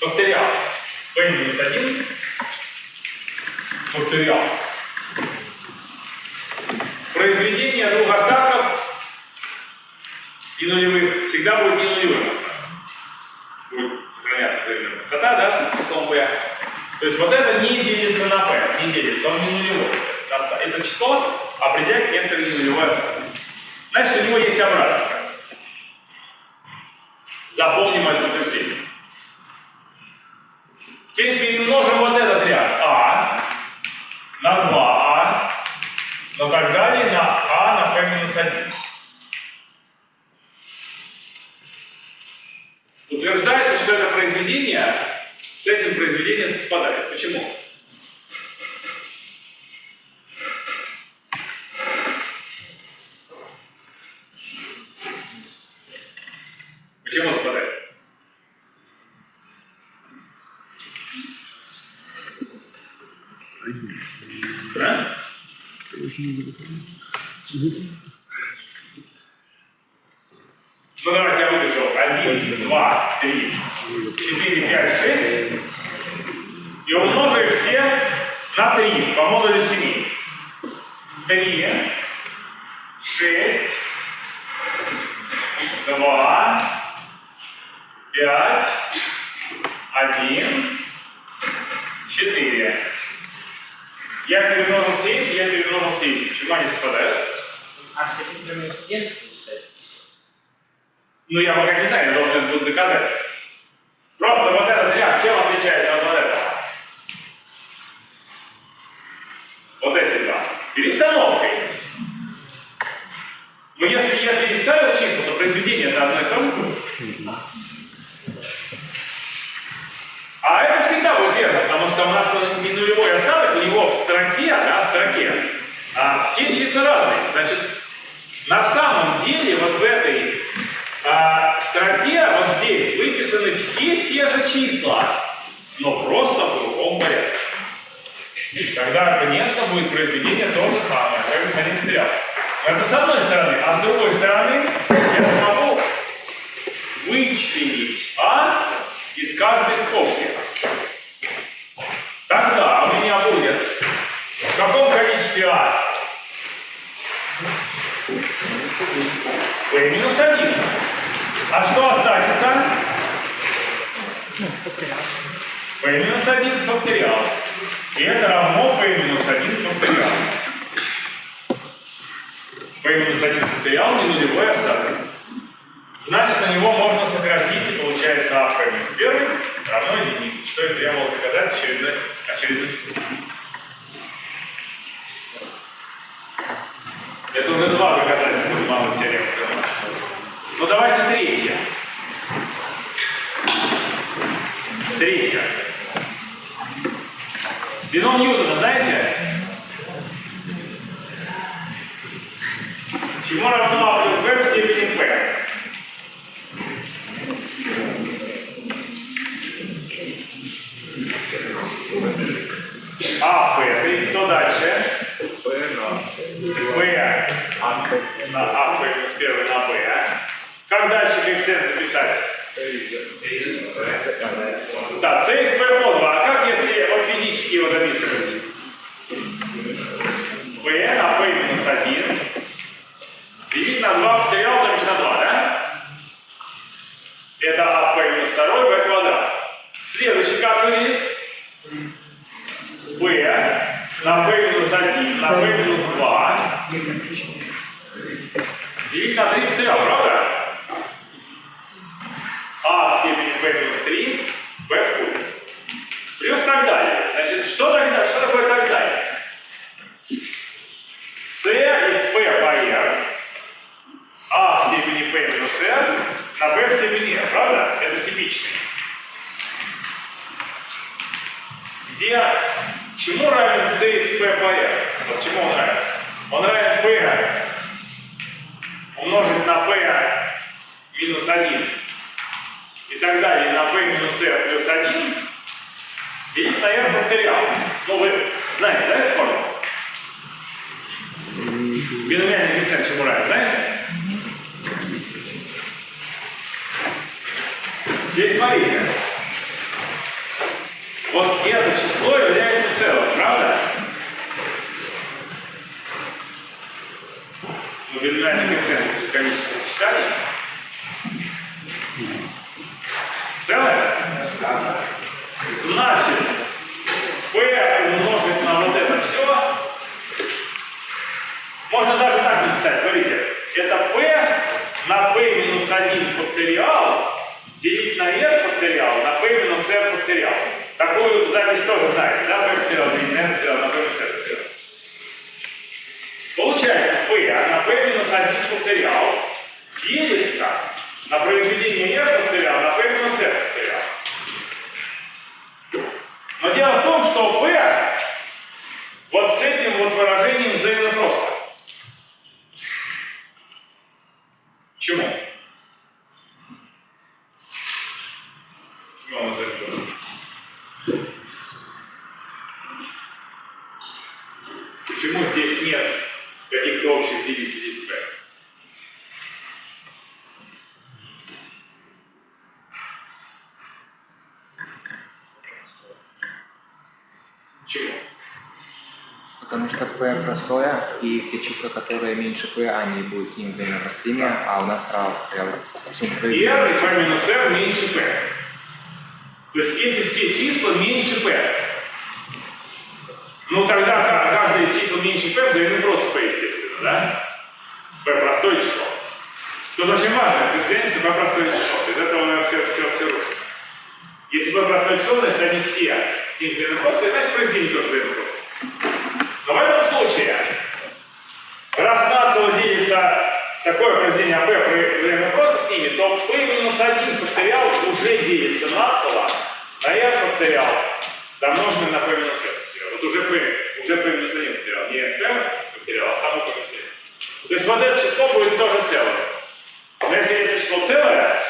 Факториал. p минус 1 факториал. Произведение двух остатков и нулевых всегда будет не нулевым остатком. Будет сохраняться взаимная простота, да, с числом p. То есть вот это не делится на p, не делится, он не нулевой. Это- Это число определяет некоторый ненулевой остаток. Значит, у него есть обратное. Запомним это утверждение. Теперь перемножим вот а на 2а, но так далее на а на p минус 1. Утверждается, что это произведение с этим произведением совпадает. Почему совпадает? Да? Ну давайте я выпишу. 1, 2, 3, 4, 5, 6. И умножу их все на 3 по модулю 7. 3, 6, 2, 5, 1, 4. Я перемножил все эти, я перемножил все эти. Почему они совпадают? А в степени p минус 1 Ну, я пока не знаю, я должен это буду доказать. Просто вот этот ряд, чем отличается от вот этого? Вот эти два. Перестановкой. Но если я переставил числа, то произведение это одно и то же будет. А это всегда будет верно, потому что у нас он не нулевой остаток, у него в строке, да, в строке, а, все числа разные. Значит, на самом деле вот в этой а, строке, вот здесь, выписаны все те же числа, но просто в другом порядке. Тогда, конечно, будет произведение то же самое, как бы материал. Это с одной стороны. А с другой стороны, я Значит, P умножить на вот это все можно даже так написать, смотрите, это p на p минус 1 факториал делить на r факториал на p минус r факториал. Такую запись тоже знаете, да? p факториал делить на r факториал на p минус r факториал. Получается, p на p минус 1 факториал делится на произведение r факториал на p минус факториал. Но дело в том, что p вот с этим вот выражением взаимно просто. Почему? Почему он взаимно просто? Почему здесь нет каких-то общих делителей с p? Почему? Потому что P простое, и все числа, которые меньше P, они будут с ним взаимно простыми, а у нас справа прям сумма P И r и p минус r меньше p. То есть эти все числа меньше p. Ну тогда ка- каждое из чисел меньше p взаимно просто p, естественно, да? p простое число. Тут очень важно утверждение, что p простое число. Без этого все, все, все рушится. Если p простое число, значит они все с ним и значит произведение тоже взаимно просто. В этом случае, раз нацело делится такое произведение а p время просто с ними, то p минус 1 факториал уже делится нацело на r факториал, домноженный на p минус r факториал. Вот уже p, уже p минус 1 факториал, не f факториал, а само p минус 1. То есть вот это число будет тоже целое. Но если это число целое,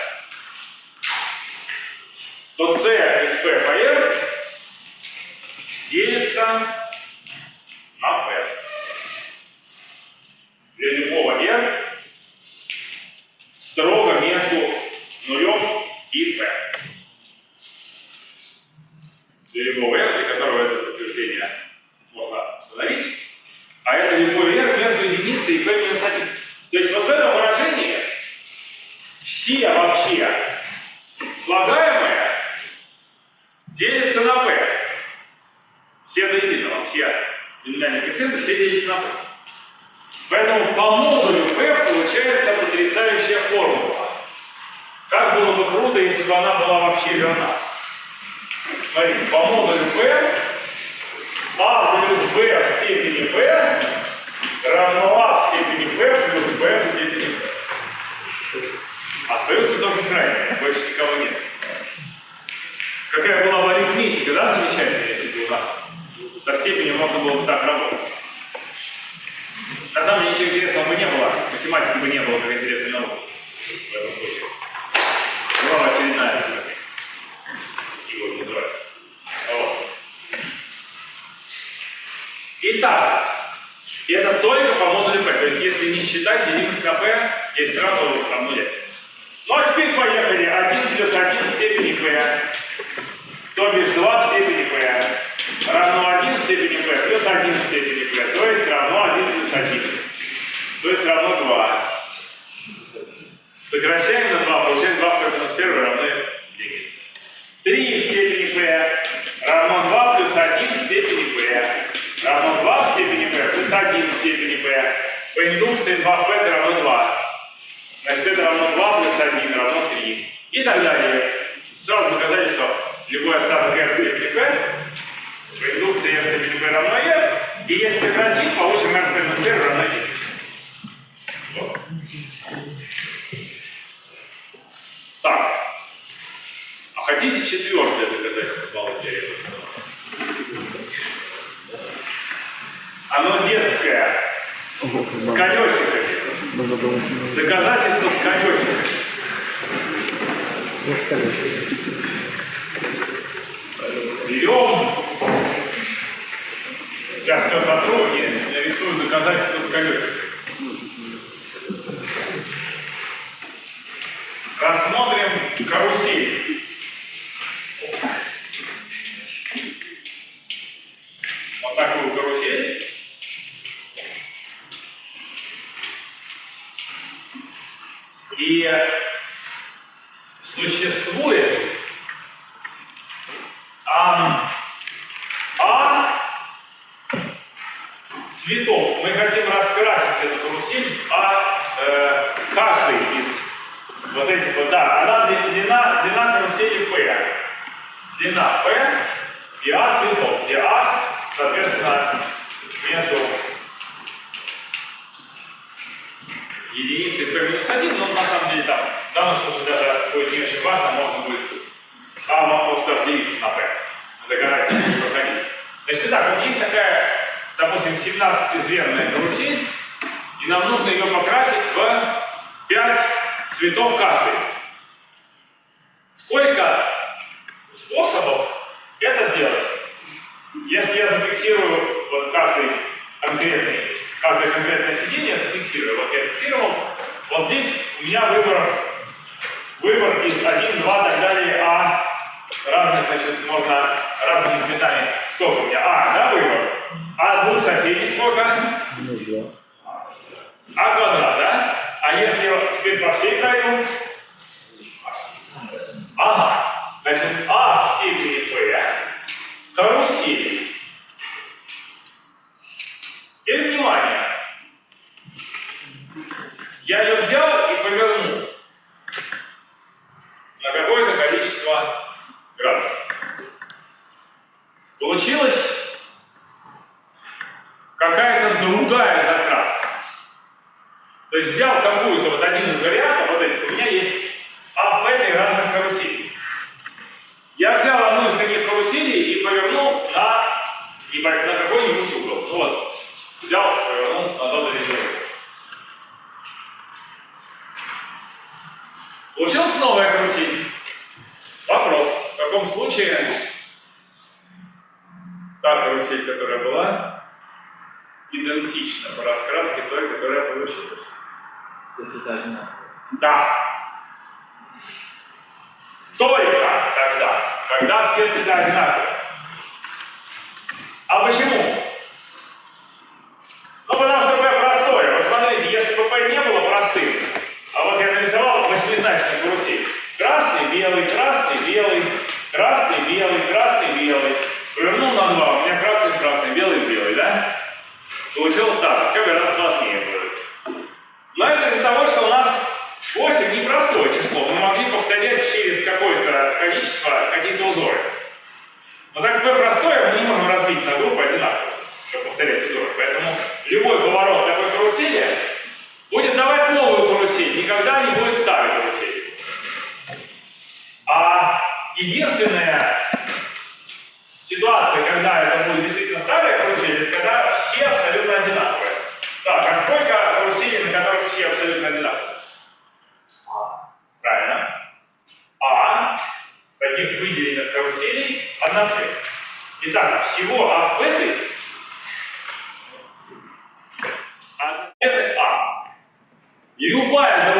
то c из p по r делится на p. Для любого r строго между нулем и p. Для любого r, для которого это утверждение можно установить, а это любой r между единицей и p минус 1. То есть вот в этом выражении все вообще слагаемые делятся на p. Все до единого, все биномиальные коэффициенты, все делятся на p. Поэтому по модулю p получается потрясающая формула. Как было бы круто, если бы она была вообще верна. Смотрите, по модулю p a плюс b в степени p равно a в степени p плюс b в степени p. Остаются только крайние, больше никого нет. Какая была бы арифметика, да, замечательная, если бы у нас со степенью можно было бы так работать. На самом деле ничего интересного бы не было, математики бы не было как интересной науки в этом случае. Была бы очередная, как его называют. Вот. Итак, это только по модулю P. То есть если не считать делимость на P, есть сразу обнулять. Ну а теперь поехали. 1 плюс 1 в степени P. То бишь 2 в степени P. Равно 1 в степени P плюс 1 в степени P. То есть равно 1 плюс 1. То есть равно 2. Сокращаем на 2, получаем 2 в минус 1 равно единице. 3 в степени P равно 2 плюс 1 в степени P. Равно 2 в степени P плюс 1 в степени P. По индукции 2 в P это равно 2. Значит, это равно 2 плюс 1 равно 3. И так далее. Сразу доказали, что любой остаток r в степени P r в степени P равно r. И если сократим, получим r минус 1 равно единице. Вот. Так. А хотите четвертое доказательство балла теоремы? Оно детское. С колесиками. Доказательство с колесиками. Берем. Сейчас все сотру и нарисую доказательство с колесиками. Рассмотрим карусель. Вот такую карусель. И существует ам, а цветов. Мы хотим раскрасить эту карусель, а э, каждый из вот этих вот, да, она дли- длина, длина карусели P. Длина P и А цветов, где А, соответственно, между единицей P минус 1, но на самом деле там, в данном случае даже будет не очень важно, можно будет, А может даже делиться на P. Доказать не проходить. Значит, итак, вот есть такая, допустим, 17-звенная карусель, и нам нужно ее покрасить в 5 цветов каждый. Сколько способов это сделать? Если я зафиксирую вот каждый конкретный, каждое конкретное сиденье, зафиксирую, вот я фиксировал, вот здесь у меня выбор, выбор из 1, 2, так далее, а разных, значит, можно разными цветами. Сколько у меня? А, да, выбор? А двух соседей сколько? А квадрат, да? А если теперь по всей пройду? Ага. Значит, А в степени P карусель. Теперь внимание. Я ее взял и повернул на какое-то количество градусов. Получилась какая-то другая закраска. То есть взял какую-то, вот один из вариантов, вот этих, у меня есть А этой разных каруселей. Я взял одну из таких каруселей и повернул на, и на какой-нибудь угол. Ну вот, взял, повернул на тот или иной. Получилась новая карусель. Каком случае та карусель, которая была, идентична по раскраске той, которая получилась? Все цвета одинаковые. Да. Только тогда, когда все цвета одинаковые. А почему? Ну, потому что P простое. Вот смотрите, если бы P не было простым, а вот я нарисовал восьмизначную карусель. Красный, белый, красный, белый, красный, белый, красный, белый. Повернул на два, у меня красный, красный, белый, белый, да? Получилось так, все гораздо сложнее будет. Но это из-за того, что у нас 8 непростое число. Мы могли повторять через какое-то количество какие-то узоры. Но так как простое, мы не можем разбить на группы одинаково, чтобы повторять узоры. Поэтому любой поворот такой карусели будет давать новую карусель, никогда не будет старой карусели. А единственная ситуация, когда это будет действительно старая карусель, это когда все абсолютно одинаковые. Так, а сколько каруселей, на которых все абсолютно одинаковые? А. Правильно. А таких выделенных каруселей одна цель. Итак, всего А в этой Это А. Любая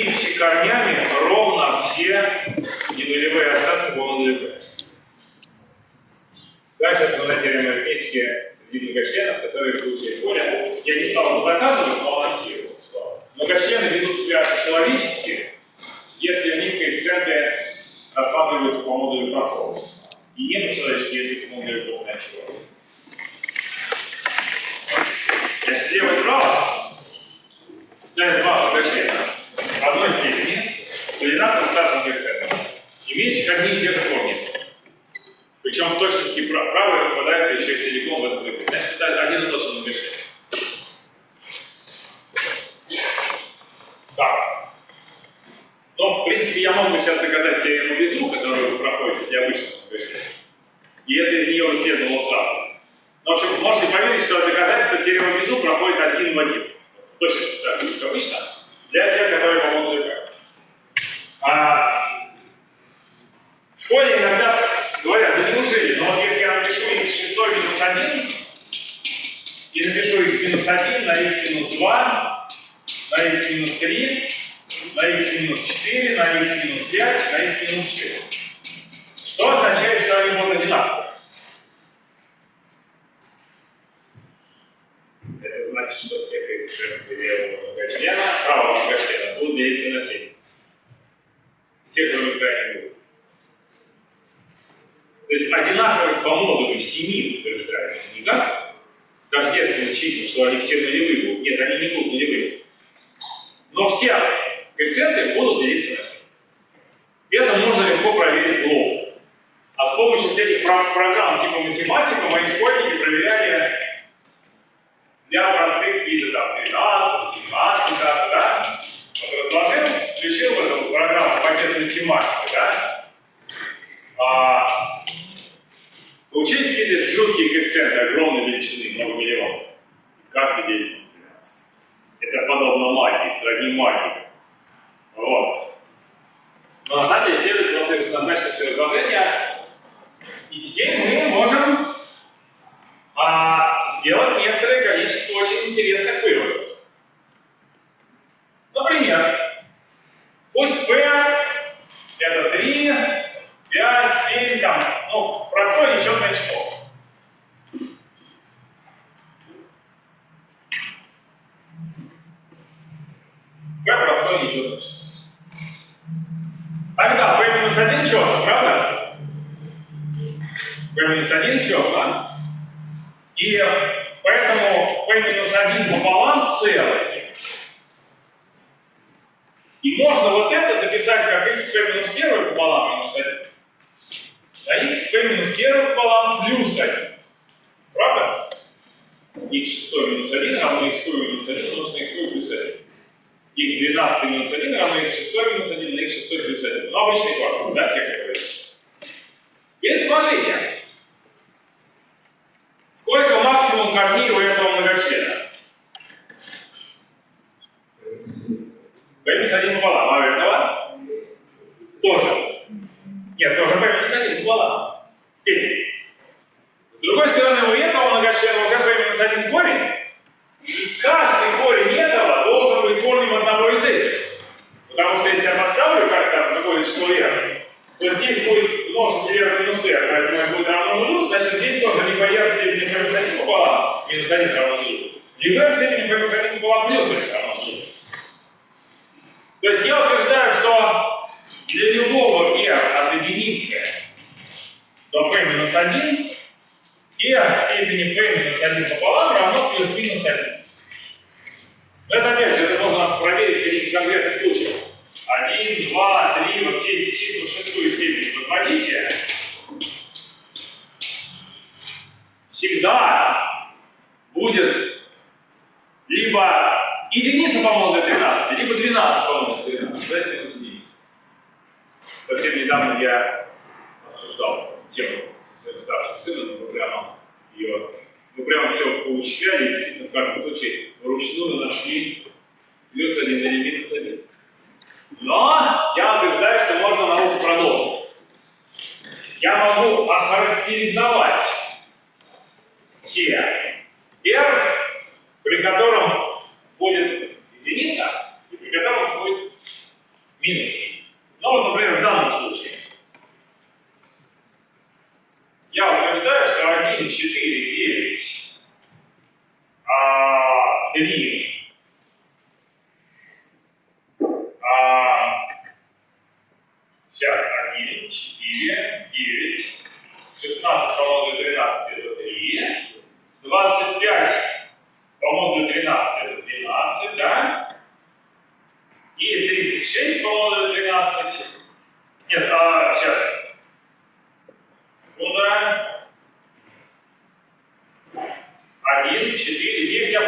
имеющий корнями ровно все ненулевые остатки по модулю P. Да, сейчас мы на теореме арифметики среди многочленов, которые в случае поля, я не стал это доказывать, но анонсировал. что Многочлены ведут себя человечески, если у них коэффициенты рассматриваются по модулю простого числа. И нет человеческих, если по модулю крупное число. Значит, слева справа да, два многочлена одной степени с одинаковым старшим коэффициентом, имеющих одни и те же корни. Причем в точности прав- правый распадается еще и целиком в этом коэффициенте. Значит, это один и тот же многочлен. Так. Но, в принципе, я мог бы сейчас доказать теорему Безу, которую вы проходите для обычного многочлена. И это из нее следовало сразу. Но, в общем, можете поверить, что доказательство теоремы Безу проходит один в один. Точно так же, как обычно, для тех, которые по модулю К. А, в школе иногда говорят, да неужели, но вот если я напишу x6 минус 1, и напишу x минус 1 на x минус 2, на x минус 3, на x минус 4, на x минус 5, на x минус 6. Что означает, что они будут одинаковые? Это значит, что все коэффициенты левого многочлена, правого делиться на 7. Все, кроме крайне будут. То есть одинаковость по модулю 7 утверждается не как тождественных чисел, что они все нулевые будут. Нет, они не будут нулевые. Но все коэффициенты будут делиться на 7. И это можно легко проверить в лоб. А с помощью всяких про- программ типа математика мои школьники проверяли для простых видов, там, 12, 17, да, да? Вот разложил, включил в эту пакет математики, да? А, получились какие-то жуткие коэффициенты огромной величины, много миллионов. Каждый делится на 12. Это подобно магии, сродни магии. Вот. Но на самом деле следует просто назначить все разложение. И теперь мы можем а, сделать некоторое количество очень интересных выводов. Например, пусть P 7 там, ну, простое нечетное число. Как простое нечетное число. А, Тогда b минус 1 четно, правда? b минус 1 четно. И поэтому b минус 1 пополам целый. И можно вот это записать как x2 минус 1 пополам минус 1. А x p минус 1 пополам плюс 1. Правда? x шестой минус 1 равно x минус 1 умножить на x плюс 1. x 12 минус 1 равно x шестой минус 1 на x шестой плюс 1. Ну, обычный формул, да, те, которые. И смотрите, сколько максимум корней у этого многочлена? p минус 1 пополам, а у этого? Тоже. Нет, тоже p минус 1 пополам. Степень. С другой стороны, у этого многочлена уже p минус 1 корень, и каждый корень этого должен быть корнем одного из этих. Потому что если я подставлю как-то какое-то число r, то здесь будет множество r минус r, поэтому это будет равно нулю, значит здесь тоже либо r в степени p минус 1 пополам, минус 1 равно нулю, либо r в степени p минус 1 пополам плюс 1 равно нулю. То есть я утверждаю, что для любого r от единицы до p минус 1 r в степени p минус 1 пополам равно плюс-минус 1. Но это опять же, это можно проверить в каких-то конкретных случаях. 1, 2, 3, вот все эти числа в шестую степень возводите. Всегда будет либо единица по-моему для 13, либо 12 по-моему для 13, то есть минус единица. Совсем недавно я обсуждал тему со своим старшим сыном, мы прямо ее, мы прямо все поучисляли, и действительно в каждом случае вручную нашли плюс один или минус один. Но я утверждаю, что можно науку продолжить. Я могу охарактеризовать те R, при котором будет единица, и при котором будет минус единица. Ну вот, например, в данном случае. Я утверждаю, что 1, 4, 9, а, 3, а, сейчас 1, 4, 9, 16 по модулю 13 это 3, 25 по модулю 13 это 12, да? И 36 по модулю 13. Нет, а, сейчас. Секунда. 1, 4, 9 я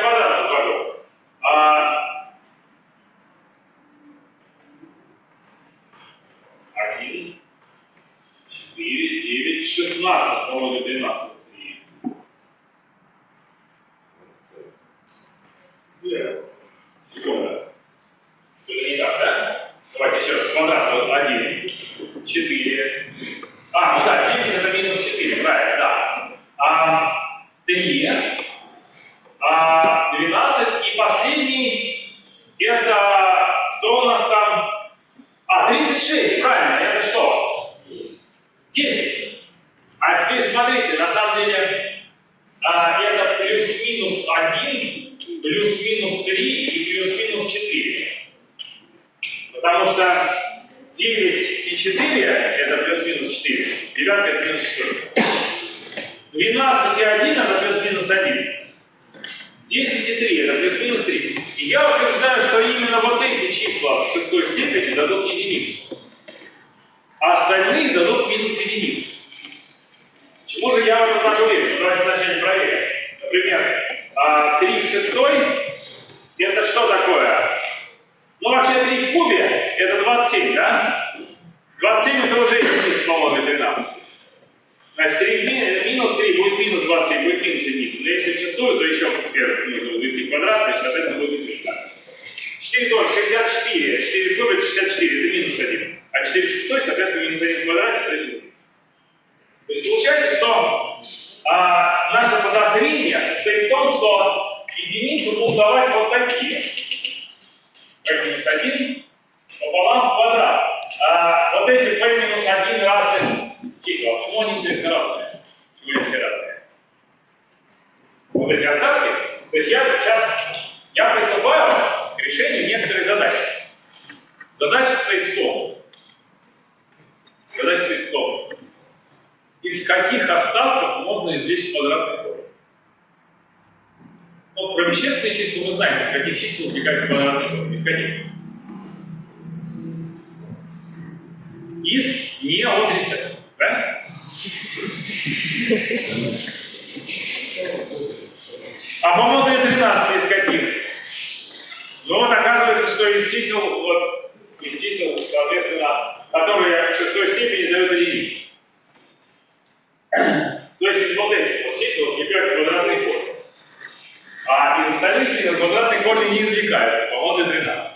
из столичной на квадратный корень не извлекается, по модулю 13.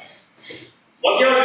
Вот я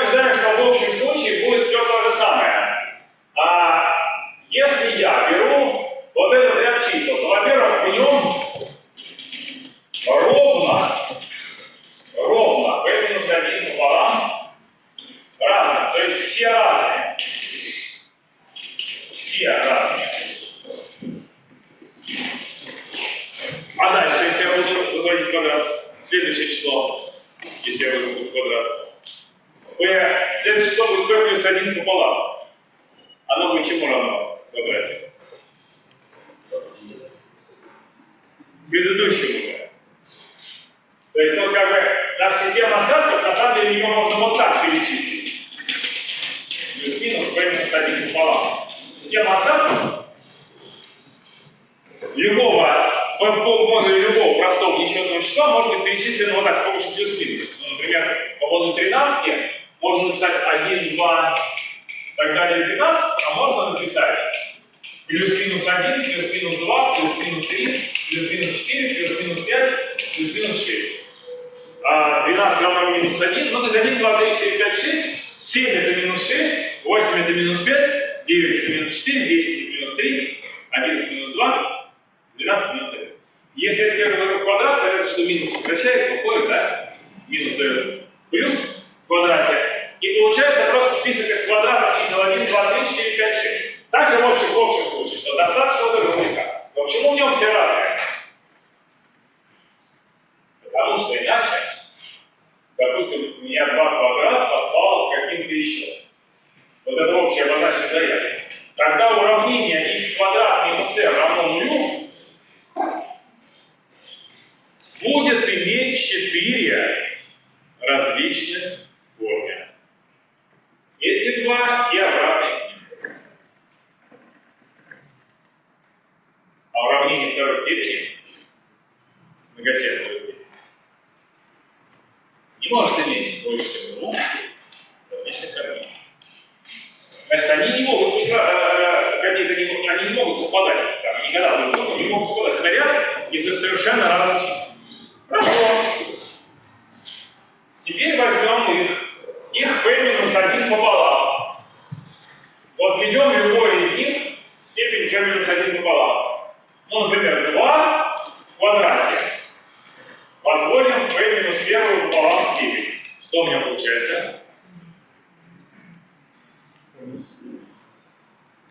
у меня получается?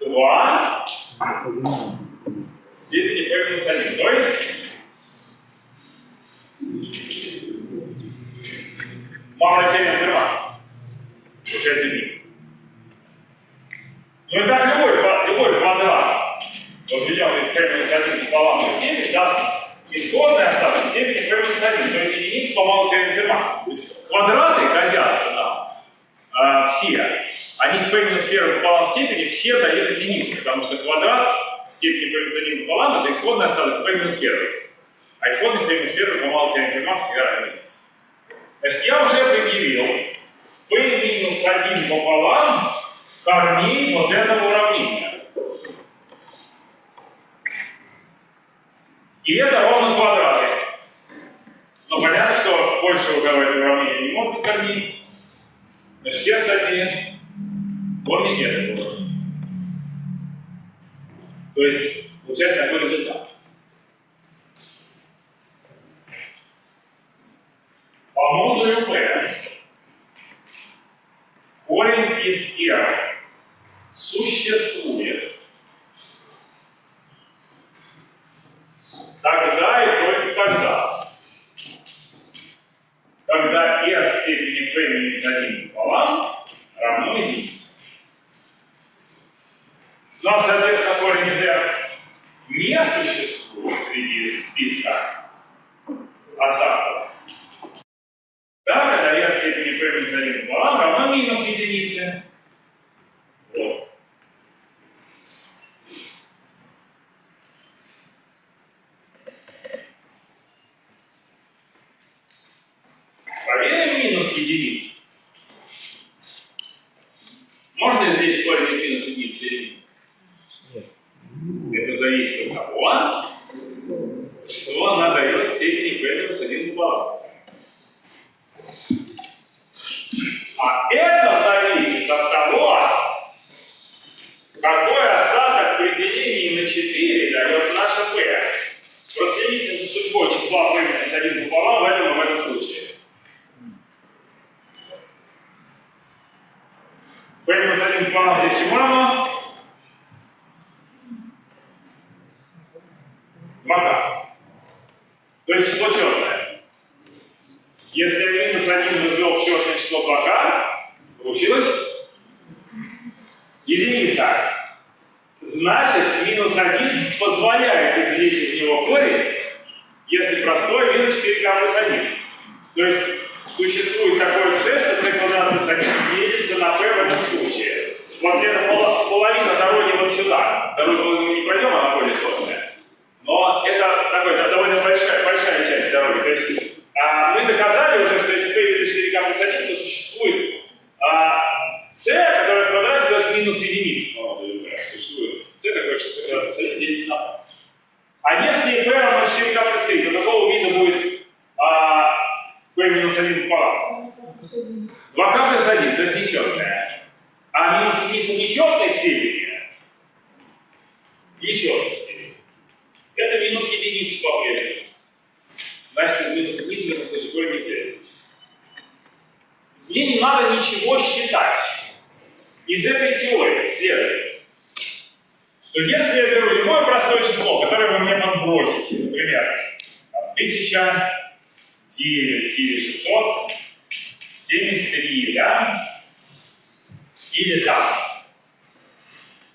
Два в степени b минус 1. То есть мало тень номер получается единица. Ну и так любой, любой квадрат возведенный в b минус 1 пополам степени даст Исходные остаток степени p минус 1, то есть единица по малоцельным фермам. То есть квадраты годятся там э, все. Они в p минус 1 пополам степени все дают единицу, потому что квадрат в степени p минус 1 пополам это исходный остаток p минус 1. А исходный p минус 1 по малоцельным фермам всегда равен. Значит, я уже предъявил p минус 1 пополам корней вот этого уравнения. И это ровно квадраты. Но ну, понятно, что больше уже в этом не могут быть корней. Но все остальные корни нет. То есть получается такой результат. По модулю P корень из R существует Тогда и только тогда. Когда r в степени p минус 1 пополам равно единице. Но, соответственно, корень из r не существует среди списка остатков. Да, когда r в степени p минус 1 пополам равно минус единице. P минус 1 пополам в этом и в этом случае. p минус 1 пополам здесь равно? 2 То есть число черное. Если я минус 1 возвел в черное число 2 получилось единица. Значит, минус 1 позволяет извлечь из него корень, если простой минус 4k плюс 1. То есть существует такое c, что c квадрат плюс 1 делится на p в этом случае. Вот где-то пол- половина дороги вот сюда. Дорогу мы не пройдем, она более сложная. Но это такой, довольно большая, большая часть дороги. То есть а, мы доказали уже, что если p делит 4k плюс 1, то существует а, c, которая в квадрате дает минус да, Существует c такое, что c квадрат плюс 1 делится на p. А если p равно 4k плюс 3, то какого вида будет а, p минус 1 пополам? 2k плюс 1, то есть нечетная. А минус единица нечетной степени, нечетной степени, это минус единица по-прежнему. Значит, из минус единицы в этом случае не теряется. Мне не надо ничего считать. Из этой теории следует, что если я беру любое простое число, которое вы мне подбросите, например, там, 1009 или 673, да, или там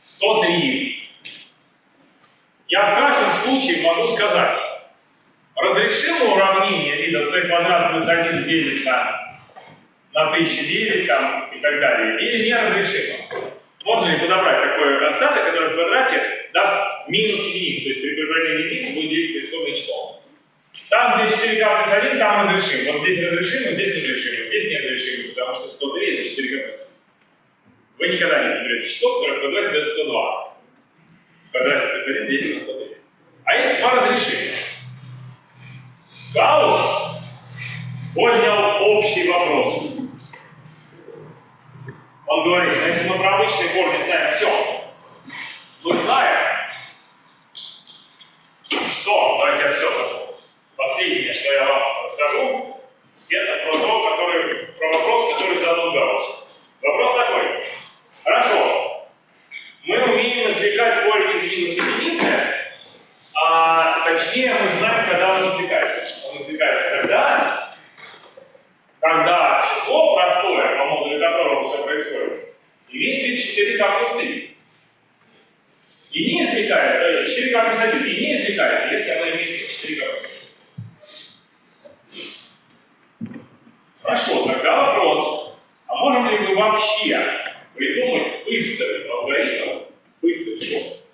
103, я в каждом случае могу сказать, разрешимо уравнение вида c квадрат плюс 1 делится на 1009 там, и так далее, или неразрешимо. Можно ли подобрать такой остаток, который в квадрате даст минус единицу, то есть при прибавлении единицы будет делиться исходное число. Там, где 4k плюс 1, там разрешим. Вот здесь разрешимо, здесь разрешимо, здесь не разрешимо, потому что 103 это 4k плюс 1. Вы никогда не наберете число, которое в квадрате дает 102. В квадрате плюс 1 делится на 103. А есть два разрешения. Гаусс поднял общий вопрос. Он говорит, ну, если мы про обычные корни знаем все, мы знаем, что, давайте я все запомню. Последнее, что я вам расскажу, это про то, который, про вопрос, который задал Гаусс. Вопрос такой. Хорошо, мы умеем извлекать корень из минус единицы, а точнее мы знаем, когда он извлекается. Он извлекается когда? Когда число простое, которого все происходит, имеет вид 4k плюс 3. И не извлекает, э, 4k плюс 1, и не извлекается, если оно имеет вид 4k плюс 3. Хорошо, тогда вопрос. А можем ли мы вообще придумать быстрый алгоритм, быстрый способ,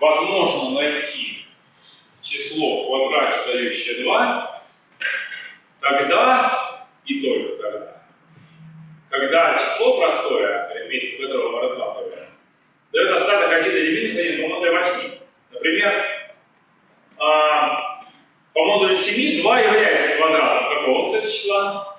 возможно найти число в квадрате, дающее 2, тогда и только тогда, когда число простое, арифметику которого мы рассматриваем, дает остаток 1 единицы а, по модулю 8. Например, по модулю 7 2 является квадратом какого-то числа,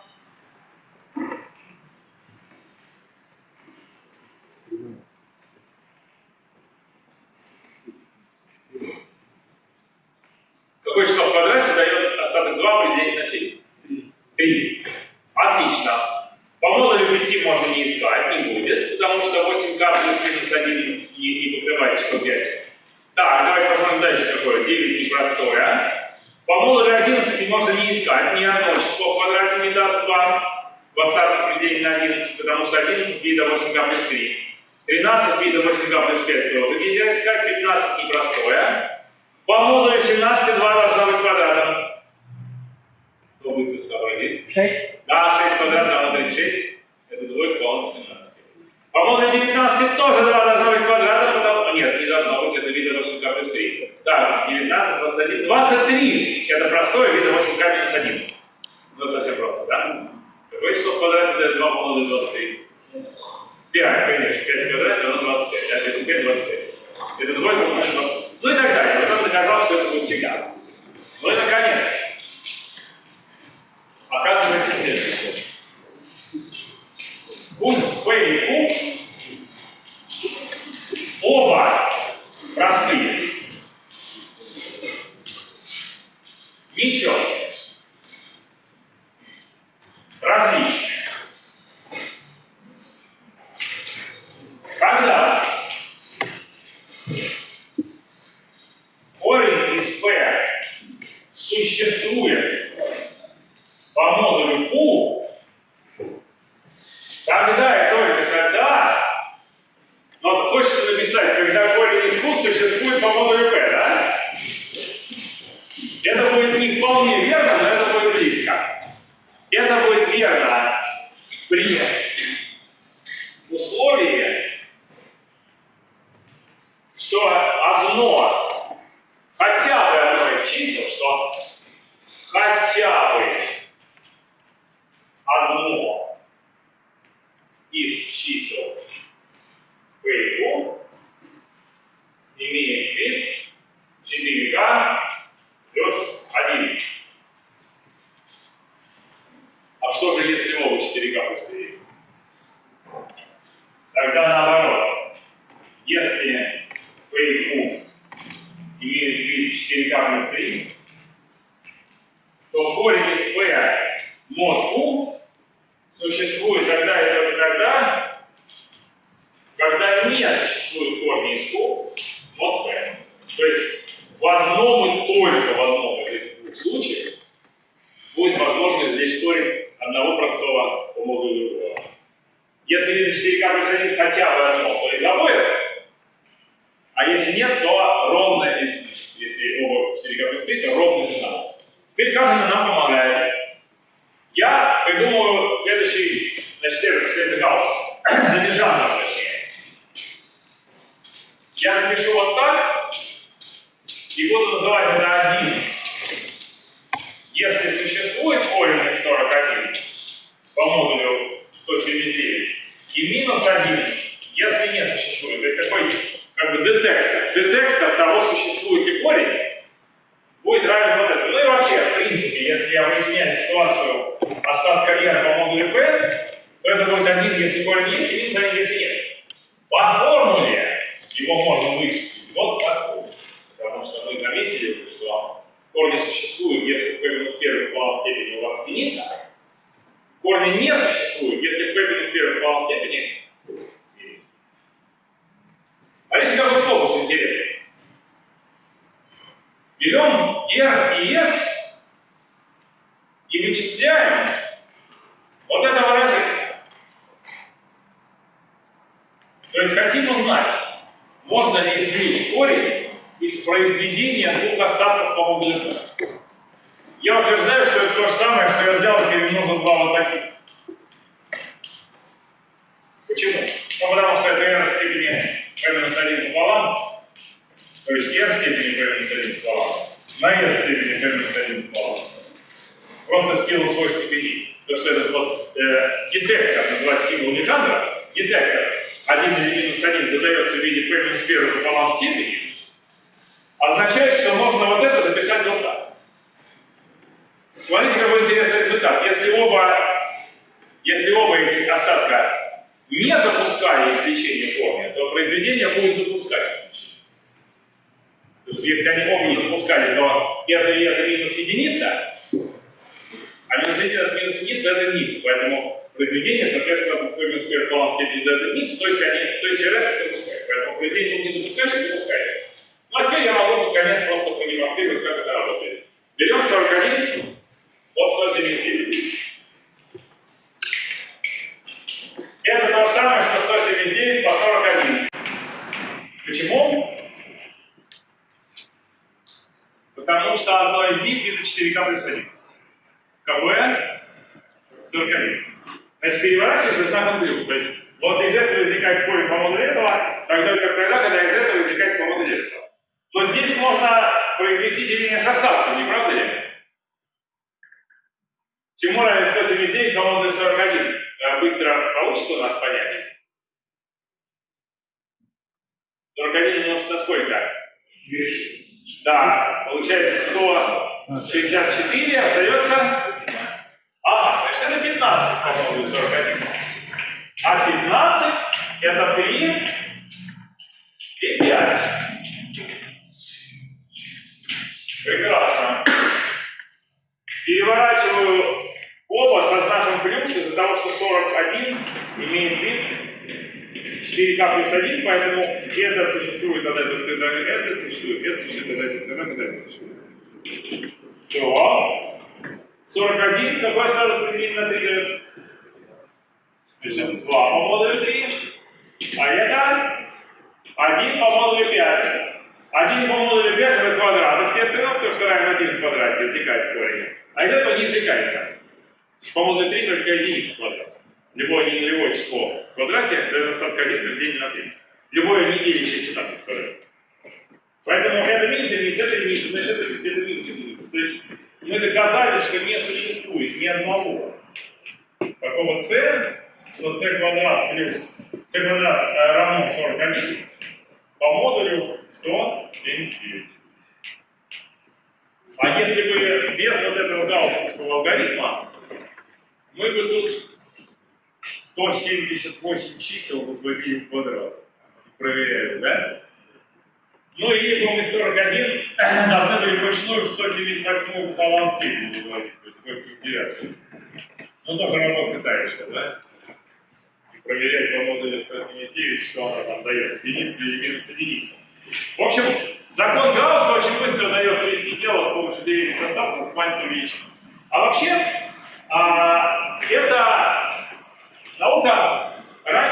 вниз до единицы, поэтому произведение, соответственно, буквально сфер баланс степени до единицы, то есть, они, то есть РС не допускает. Поэтому произведение не допускаешь, не допускаешь. Ну а теперь я могу, наконец, просто продемонстрировать, как это работает. Берем 41,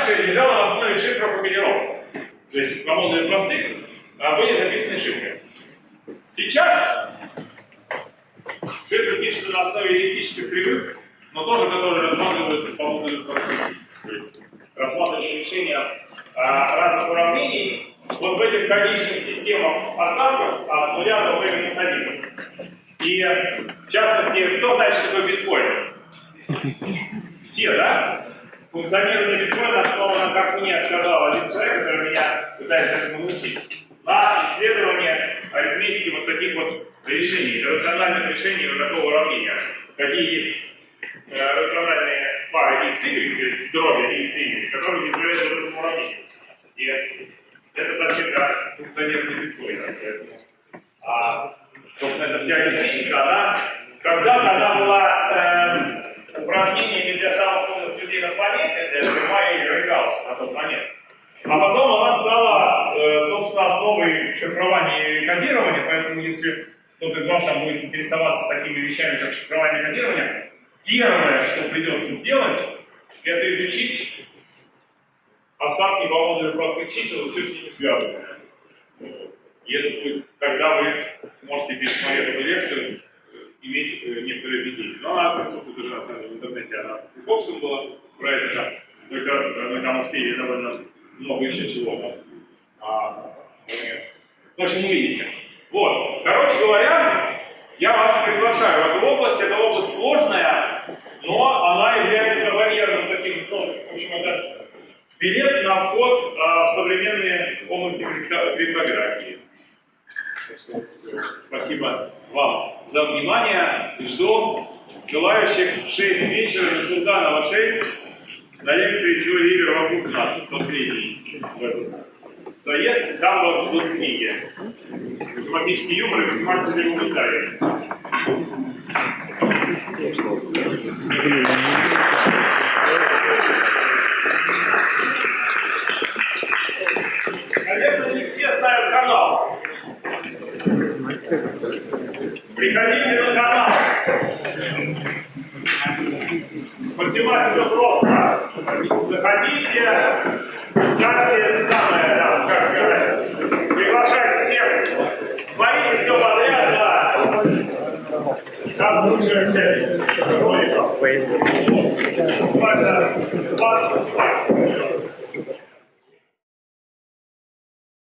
раньше лежала на основе шифров копировок. То есть по модулю простых а, были записаны шифры. Сейчас шифры пишутся на основе эллиптических кривых, но тоже которые рассматриваются по модулю простых. То есть рассматривается решение а, разных уравнений вот в этих конечных системах остатков от нуля до минус 1. И в частности, кто знает, что такое биткоин? Все, да? Функционирование биткоина основано, как мне сказал один человек, который меня пытается этому научить, на исследование арифметики вот таких вот решений, рациональных решений вот такого уравнения. Какие есть э, рациональные пары x, y, то есть дроби x, y, которые являются вот этому уравнению. И это совсем как функционирование биткоина. Поэтому, а, собственно, эта вся арифметика, она когда-то она была э, упражнениями для самых людей на планете, для и Грейгаусса на тот момент. А потом она стала, э, собственно, основой шифрования и кодирования, поэтому если кто-то из вас там будет интересоваться такими вещами, как шифрование и кодирование, первое, что придется сделать, это изучить остатки по модулю простых чисел и все с ними связано. И это будет, когда вы сможете пересмотреть эту лекцию, иметь э, некоторые видения. Но она присутствует уже на самом деле в интернете, она в Фейсбуке была про это, только там успели довольно много еще чего. А, в общем, увидите. Вот, короче говоря, я вас приглашаю в эту область. Эта область сложная, но она является барьерным таким, ну, в общем, это билет на вход а, в современные области крипто- криптографии. Спасибо вам за внимание. Жду желающих в 6 вечера на Султанова 6 на лекции теории игр вокруг нас, последний в этот заезд. Там у вас будут книги. Математический юмор и математика для гуманитариев. Наверное, не все знают канал. Приходите на канал. Математика просто. Заходите, ставьте самое, там, как сказать, приглашайте всех, смотрите все подряд, да. Как лучше цель. Роликов.